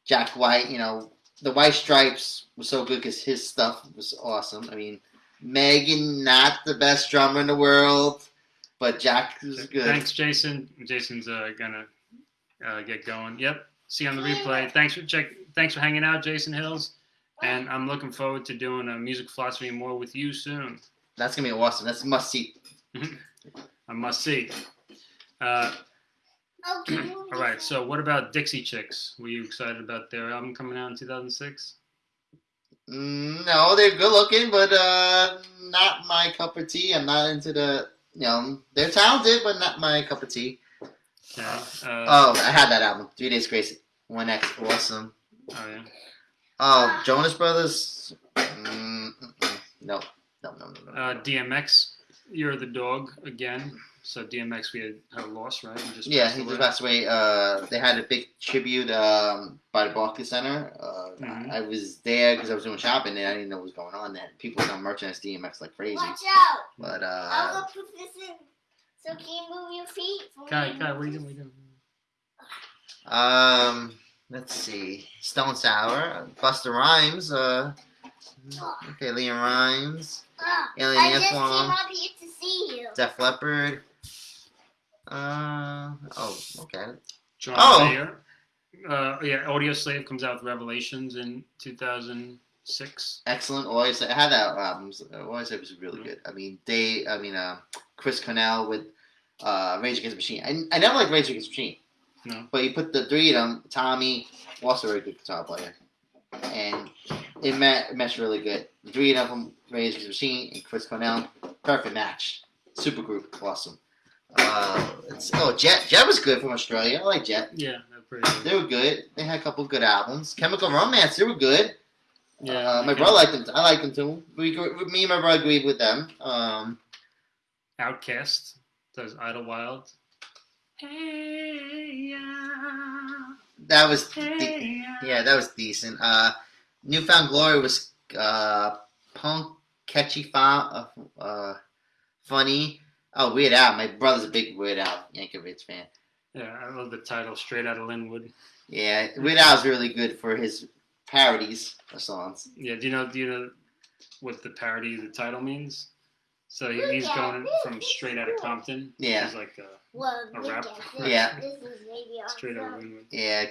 Jack White. You know, the White Stripes was so good because his stuff was awesome. I mean, Megan, not the best drummer in the world, but Jack was good. Thanks, Jason. Jason's uh, gonna uh, get going. Yep. See you on the replay. Thanks for check. Thanks for hanging out, Jason Hills. And I'm looking forward to doing a music philosophy more with you soon. That's gonna be awesome. That's a must see. I must see. Uh, Okay. all right. So, what about Dixie Chicks? Were you excited about their album coming out in 2006? Mm, no, they're good looking, but uh, not my cup of tea. I'm not into the. You know, they're talented, but not my cup of tea. Okay. Uh, Oh, I had that album. Three Days Grace. One X, awesome. oh yeah. Oh, Jonas Brothers. Mm, mm, mm. no, no, no, no, no. Uh, DMX, you're the dog again. So DMX, we had, had a loss, right? He just yeah, he away. just passed away. Uh, they had a big tribute um, by the Barclays Center. Uh, Mhm. I, I was there because I was doing shopping and I didn't know what was going on. Then people were selling merchandise DMX like crazy. Watch out. But I'm uh, gonna put this in. So can you move your feet? for Kai, me? Kai, what are you doing? What are you doing? um, let's see, Stone Sour, Busta Rhymes. Uh, okay, Liam Rhymes, Ah, Alien I just came Ant up here to see you. Def Leppard. Uh, oh, okay. John Oh. Mayer. Uh, yeah, Audioslave comes out with Revelations in 2006. excellent. Always I had that album. Always it was really good. I mean, they. I mean, uh, Chris Cornell with uh, Rage Against the Machine. I, I never liked Rage Against the Machine, No. but you put the three of them. Tommy, also a very good guitar player, and it met meshed really good. The three of them, Rage Against the Machine and Chris Cornell, perfect match. Super group, awesome. Uh, oh, Jet. Jet was good from Australia. I like Jet. Yeah, they're pretty good. They were good. They had a couple good albums. Chemical Romance. They were good. Yeah, uh, my brother liked them. I liked them too. We, me and my brother agreed with them. Um, OutKast does Idlewild. Hey, yeah, that was de- hey, yeah, that was decent. Uh, Newfound Glory was uh, punk, catchy, fun, uh, uh, funny. Oh, Weird Al. My brother's a big Weird Al Yankovic fan. Yeah, I love the title, Straight Out of Lynwood. Yeah, Weird Al's really good for his parodies of songs. Yeah, do you know? Do you know what the parody of the title means? So he- he's going from Straight Out of Compton. which Yeah. is like Well, A look rap? Yeah. This Straight Out of. Lynwood. Yeah,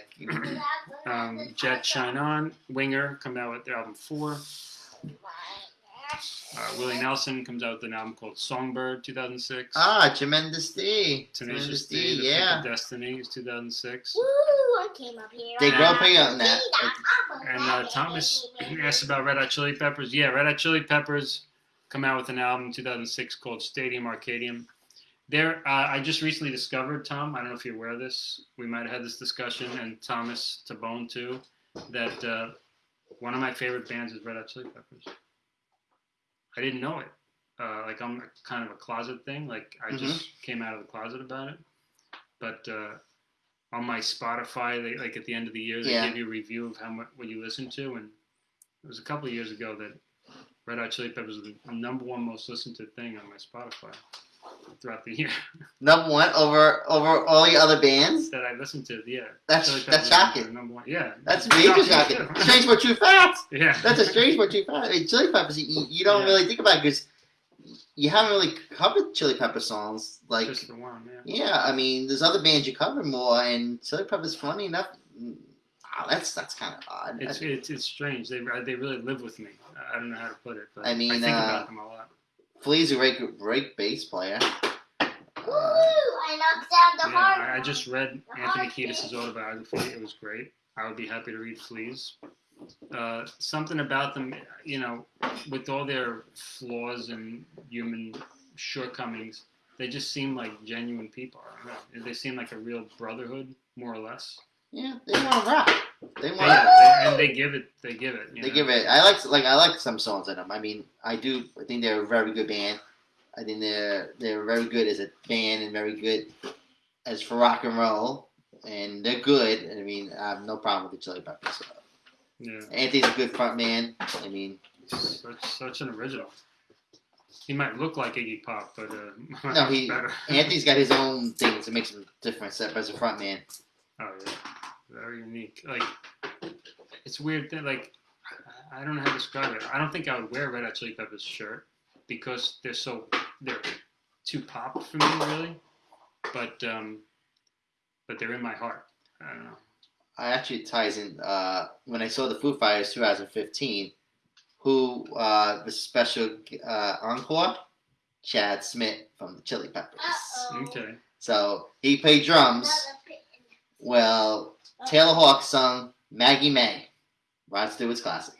Um, Jet Shine On, Winger come out with their album Four. Uh, Willie Nelson comes out with an album called Songbird, 2006. ah, Tremendous D, Tenacious Tremendous D, D, The Pick yeah. of Destiny is 2006. Woo! I came up here. They grow pretty on that. And uh, Thomas asked about Red Hot Chili Peppers. Yeah, Red Hot Chili Peppers come out with an album in 2006 called Stadium Arcadium. There, uh, I just recently discovered, Tom, I don't know if you're aware of this. We might have had this discussion, and Thomas Tabone too, that uh, one of my favorite bands is Red Hot Chili Peppers. I didn't know it. Uh, like I'm kind of a closet thing. Like I just came out of the closet about it. But uh, on my Spotify, they, like at the end of the year, they Yeah. give you a review of how much what you listen to, and it was a couple of years ago that Red Hot Chili Peppers was the number one most listened to thing on my Spotify throughout the year Number one over over all your other bands. that I listened to. Yeah, That's Chili that's shocking. Number one. Yeah, That's major shocking. Strange but true facts. Yeah, That's a strange but true fact. I mean, Chili Peppers, you, you don't Yeah. really think about because you haven't really covered Chili Pepper songs. Like, Just the one, yeah. yeah, I mean, there's other bands you cover more, and Chili Pepper's funny enough. mm, ah, that's that's kind of odd. It's it's it's strange. They they really live with me. I don't know how to put it, but I mean, I think uh, about them a lot. Flea's a great, great bass player. Woo! I knocked down the Yeah, hard I, I just read The Anthony hard Kiedis' autobiography. It was great. I would be happy to read Fleas. Uh, something about them, you know, with all their flaws and human shortcomings, they just seem like genuine people. I don't know. They seem like a real brotherhood, more or less. Yeah, they want to rock. They want. they- and they give it. They give it. They know? give it. I like like I like some songs in them. I mean, I do. I think they're a very good band. I think they're they're very good as a band and very good as for rock and roll. And they're good. I mean, I have no problem with the Chili Peppers. Yeah, Anthony's a good front man. I mean, such such an original. He might look like Iggy Pop, but uh, No, he-. Anthony's got his own things that makes him different except as a front man. Oh yeah, very unique. Like it's weird that like I I don't know how to describe it. I don't think I would wear a Red Hot Chili Peppers shirt because they're so they're too pop for me really. But um, but they're in my heart. I don't know. I actually ties in uh, when I saw the Foo Fighters 2015, who uh, was special uh, encore, Chad Smith from the Chili Peppers. Uh-oh. Okay. So he played drums. Well, Taylor Hawk sung Maggie May, Rod Stewart's classic.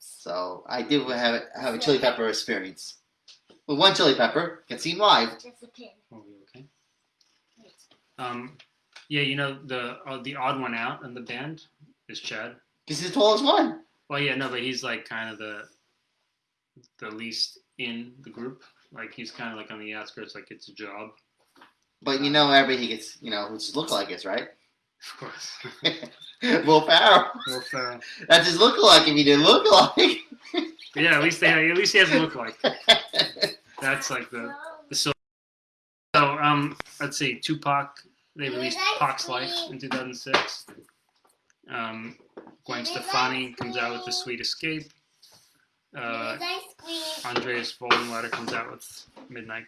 So I did have a, have a Chili Pepper experience. With one Chili Pepper, can see him live. Just a pin. You okay? Um, yeah, you know the uh, the odd one out in the band is Chad. Because he's the tallest one. Well, yeah, no, but he's like kind of the the least in the group. Like he's kind of like on the outskirts, like it's a job. But you know, everybody gets, you know, who just look like us, right? Of course. Will Ferrell. Well, Ferrell. That's his look alike if he didn't look alike. Yeah, at least they at least he has a look like. That's like the so. So um, let's see, Tupac. They released Pac's Life in 2006. Um, Gwen Stefani comes out with The Sweet Escape. Uh, There's ice cream. Andreas Vollenweider comes out with Midnight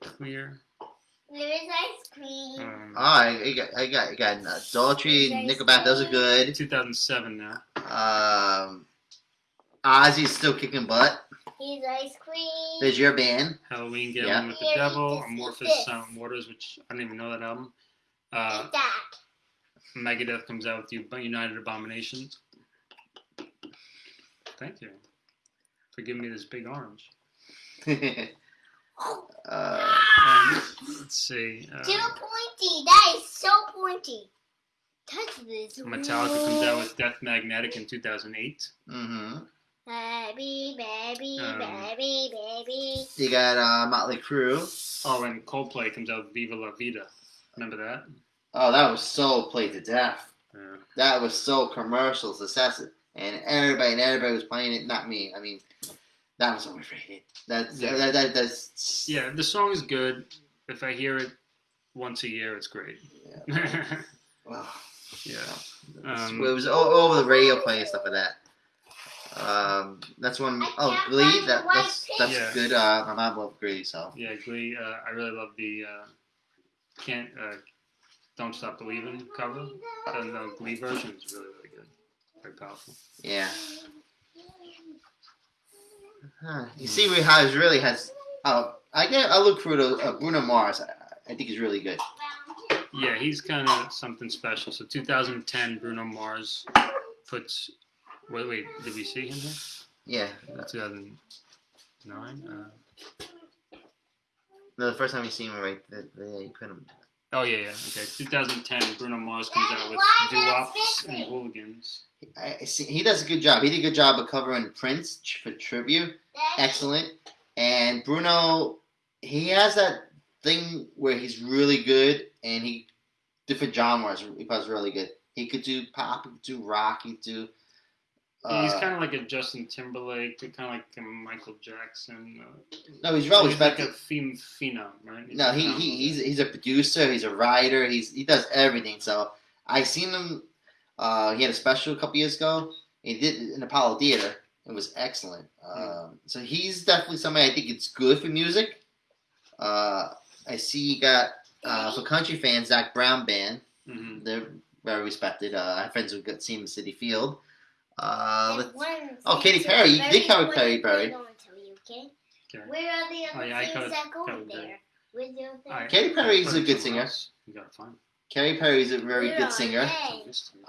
Clear. There is ice cream. Um, Oh, I, I got, I got, I got uh, Daltrey, Nickelback. Those are good. 2007 now. Um, Ozzy's still kicking butt. Here's ice cream. There's your band. Helloween Gambling Yeah. with the Yeah, Devil, Amorphis this. Silent Waters, which I don't even know that album. Uh, that. Megadeth comes out with the United Abominations. Thank you for giving me this big orange. uh, Um, let's see. Uh, Too pointy. That is so pointy. Touch this. Metallica comes out with Death Magnetic in 2008. hmm Baby, baby, Um, baby, baby. You got uh, Motley Crue. Oh, and Coldplay comes out with Viva La Vida. Remember that? Oh, that was so played to death. Yeah. That was so commercial success, and everybody and everybody was playing it. Not me. I mean, that was overrated. That's Yeah. that, that that's Yeah, the song is good. If I hear it once a year, it's great. Yeah. yeah. Well, Um, it was all over the radio playing stuff like that. Um, that's one I oh can't Glee. That that's that's pig. good. Uh, my mom loved Glee, so Yeah, Glee. Uh, I really love the uh, "Can't uh, Don't Stop Believing" cover. And the Glee version is really, really good. Very powerful. yeah. Huh. You see, we has really has. Oh, I get. I look for the uh, Bruno Mars. I, I think he's really good. Yeah, he's kind of something special. So 2010, Bruno Mars puts. Wait, wait. Did we see him here? Yeah. Uh, 2009. Uh, No, the first time you see him, right? The, the, you couldn't. Oh yeah, yeah. Okay. 2010, Bruno Mars comes out with Why Doo-Wops and? Hooligans." I, I see, he does a good job. He did a good job of covering Prince for tribute. Daddy, Excellent. And Bruno, he has that thing where he's really good, and he different genres. He was really good. He could do pop, he could do rock, he could do. Uh, he's kind of like a Justin Timberlake, kind of like a Michael Jackson. Uh, no, he's well he's like a phenom, right? He's No, he, he he's he's a producer. He's a writer. He's he does everything. So I seen him. Uh, he had a special a couple years ago. He did it in Apollo Theater, It was excellent. Um, so he's definitely somebody I think it's good for music. Uh, I see you got uh, for country fans Zac Brown band. hmm They're very respected. Uh, I have friends who got seen in Citi Field. Uh, And let's- one oh, Katy to Perry. You did cover Katy Perry. thing to you, okay? Okay. Where are the Oh, yeah, things that go covered there? Where's the other thing? Katy Perry's put a good singer. else. You gotta find. Katy Perry's a very Where good singer.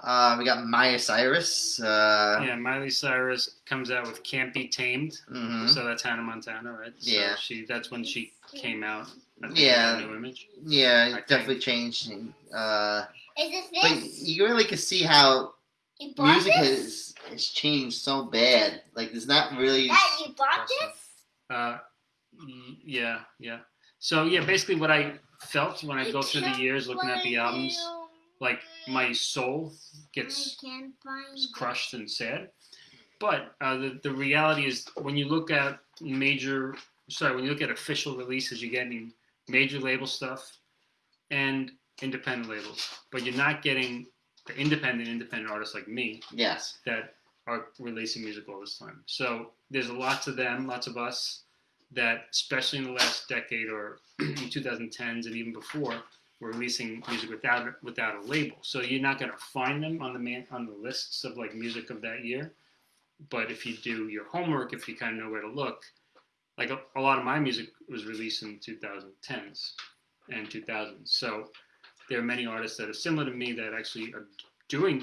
Uh, we got Maya Cyrus. Uh, Yeah, Miley Cyrus comes out with "Can't Be Tamed," mhm. so that's Hannah Montana, right? So Yeah. she that's when she came out. Yeah. new image. Yeah, I it think- definitely changed. Uh, Is this but you really can see how You bought music this? has, has changed so bad. Like, there's not really. That you bought this? Uh, yeah, yeah. So yeah, basically what I felt when I go through the years looking at the albums, like my soul gets I can't find is crushed and sad. But uh, the the reality is when you look at major, sorry, when you look at official releases, you're getting major label stuff and independent labels, but you're not getting the independent independent artists like me Yes. that are releasing music all this time. So there's lots of them, lots of us that, especially in the last decade or in 2010s and even before, were releasing music without without a label. So you're not going to find them on the man on the lists of like music of that year. But if you do your homework, if you kind of know where to look, like a, a lot of my music was released in 2010s and 2000s. So there are many artists that are similar to me that actually are doing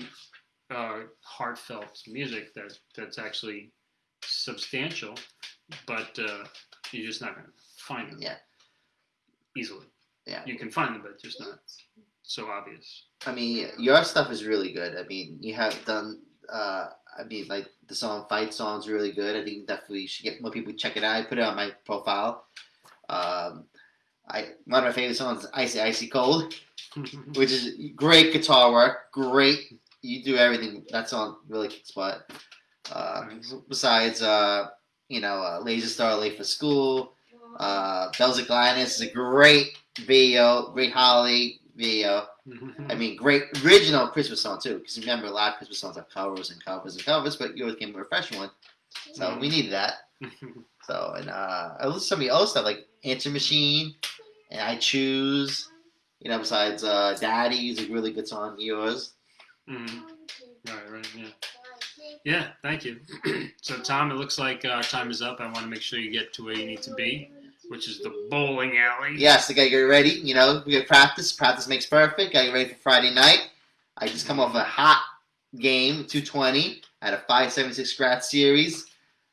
uh, heartfelt music that that's actually substantial, but uh, you're just not going to find them Yeah. easily. Yeah. You can find them, but just not so obvious. I mean, your stuff is really good. I mean, you have done. Uh, I mean, like the song "Fight" song's really good. I think definitely you should get more people to check it out. I put it on my profile. Um, I one of my favorite songs is "Icy Icy Cold," which is great guitar work. Great, you do everything. That song really kicks butt. Uh. Besides, uh, you know, uh, "Laser Star Late for School," uh, "Bells of Gladys" is a great video, great holiday video. I mean, great original Christmas song too. Because remember, a lot of Christmas songs have covers and covers and covers, but yours came with a fresh one, so we needed that. So and uh, I listen to some of the other stuff like Answer Machine, and I Choose. You know, besides uh, Daddy is a really good song. Yours. Mhm. Right, right, yeah. Yeah, thank you. so, Tom, it looks like our time is up. I want to make sure you get to where you need to be, which is the bowling alley. Yes, I gotta get ready. You know, we got practice. Practice makes perfect. Gotta get ready for Friday night. I just come off a hot game, 220. I had a 576 scratch series.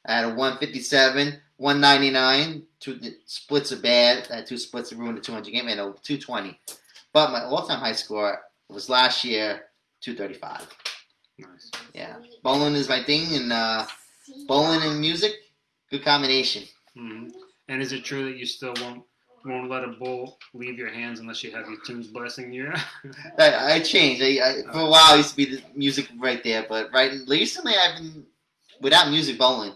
I had a 157, 199. Two splits are bad. Had two splits ruined the 200 game. and a 220. But my all-time high score was last year, 235. Nice. Yeah, bowling is my thing, and uh, bowling and music, good combination. hmm And is it true that you still won't won't let a bowl leave your hands unless you have your tunes blasting you? I, I changed. I, I, for a while, it used to be the music right there, but right recently, I've been without music bowling.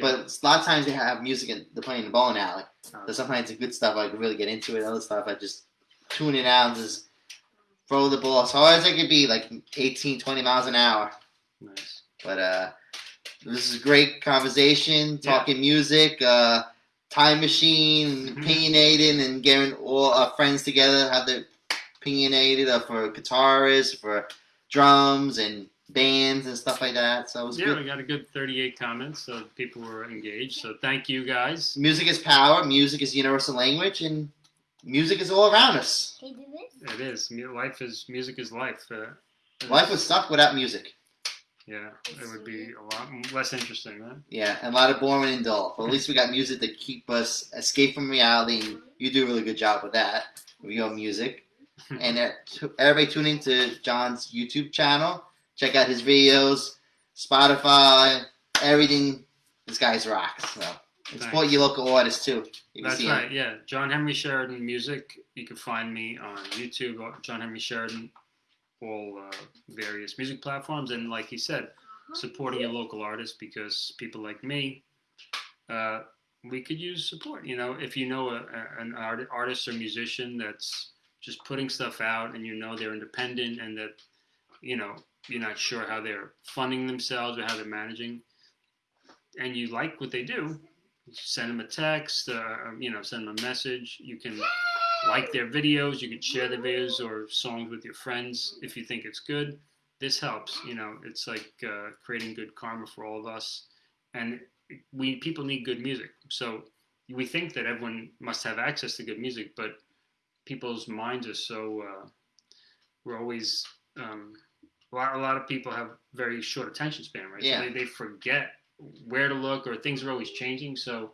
But a lot of times they have music and they're playing the bowling alley. Uh, So sometimes the good stuff I can really get into it. Other stuff I just tune it out and just throw the ball as hard as I could be, like 18, 20 miles an hour. nice. But uh, this is a great conversation, Yeah. talking music, uh, time machine, Mhm. opinionating, and getting all our friends together, have they're opinionated uh, for guitarists, for drums, and bands and stuff like that. So it was Yeah, good. we got a good 38 comments, so people were engaged. So thank you guys. Music is power. Music is universal language, and music is all around us. Hey, do this. It is. Life is music is life. Uh, Life is- would suck without music. Yeah, it would be a lot less interesting, right? Yeah, and a lot of boring and dull. But at least we got music to keep us escape from reality, and you do a really good job with that with your music. and uh, everybody tune into John's YouTube channel. Check out his videos, Spotify, everything. This guy's rocks. So support your local artists too. You can That's see right. him. Yeah, John Henry Sheridan Music. You can find me on YouTube, John Henry Sheridan, all uh, various music platforms, and like he said, supporting your local artists because people like me, uh, we could use support. You know, if you know a, a, an art, artist or musician that's just putting stuff out, and you know they're independent, and that you know you're not sure how they're funding themselves or how they're managing. and you like what they do, send them a text, uh, you know, send them a message. You can like their videos. You can share the videos or songs with your friends if you think it's good. This helps. You know, it's like uh, creating good karma for all of us, and we people need good music. So we think that everyone must have access to good music, but people's minds are so uh, we're always um, a lot, a lot of people have very short attention span, right? Yeah. So they, they forget where to look or things are always changing. So,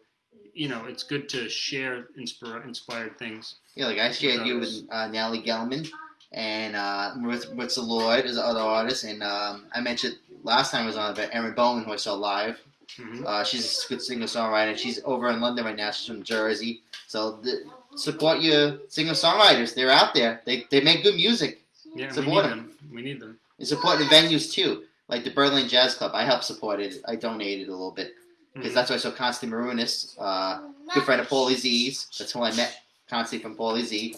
you know, it's good to share inspire, inspired things. Yeah, like I shared you with uh, Natalie Gelman and uh, with Ritza Lloyd as other artists, and um, I mentioned last time I was on about Erin Bowman, who I saw live. Mm-hmm. Uh, she's a good singer songwriter. She's over in London right now. She's from Jersey. So the, support your singer songwriters. They're out there. They, they make good music. Yeah, we Support need 'em. them. We need them. And support the venues too, like the Berlin Jazz Club. I helped support it. I donated a little bit because Mhm. that's why I saw Constantine Maroulis, uh, good friend of Paulie Z's. That's who I met Constantine from Paulie Z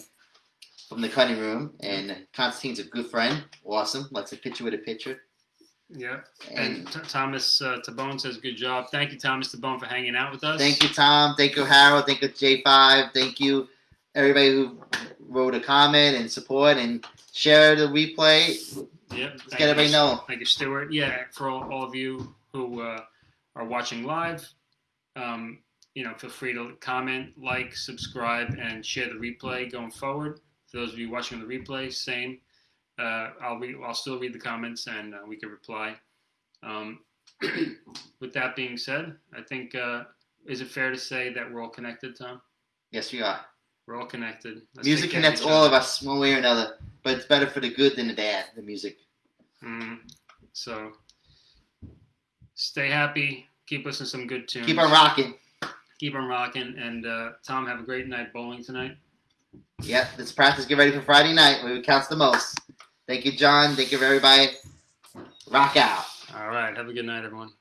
from the cutting room. And Constantine's a good friend, awesome. Likes a picture with a picture. Yeah. And And T- Thomas uh, Tabone says, "Good job. Thank you, Thomas Tabone, for hanging out with us." thank you, Tom. Thank you, Harold. Thank you, J5. Thank you, everybody who wrote a comment and support and share the replay. Yep. Thank get everybody you. know. Thank you, Stuart. Yeah, for all, all of you who uh, are watching live, um, you know, feel free to comment, like, subscribe, and share the replay going forward. For those of you watching the replay, same. Uh, I'll read, I'll still read the comments and uh, we can reply. Um, with that being said, I think uh, is it fair to say that we're all connected, Tom? Yes, we are. We're all connected. Let's Music connects all of us one way or another, but it's better for the good than the bad. The music. Mhm. So stay happy. Keep listening to some good tunes. Keep on rocking. Keep on rocking. And uh, Tom, have a great night bowling tonight. Yep, let's practice. Get ready for Friday night where it counts the most. Thank you, John. Thank you, everybody. Rock out. All right. Have a good night, everyone.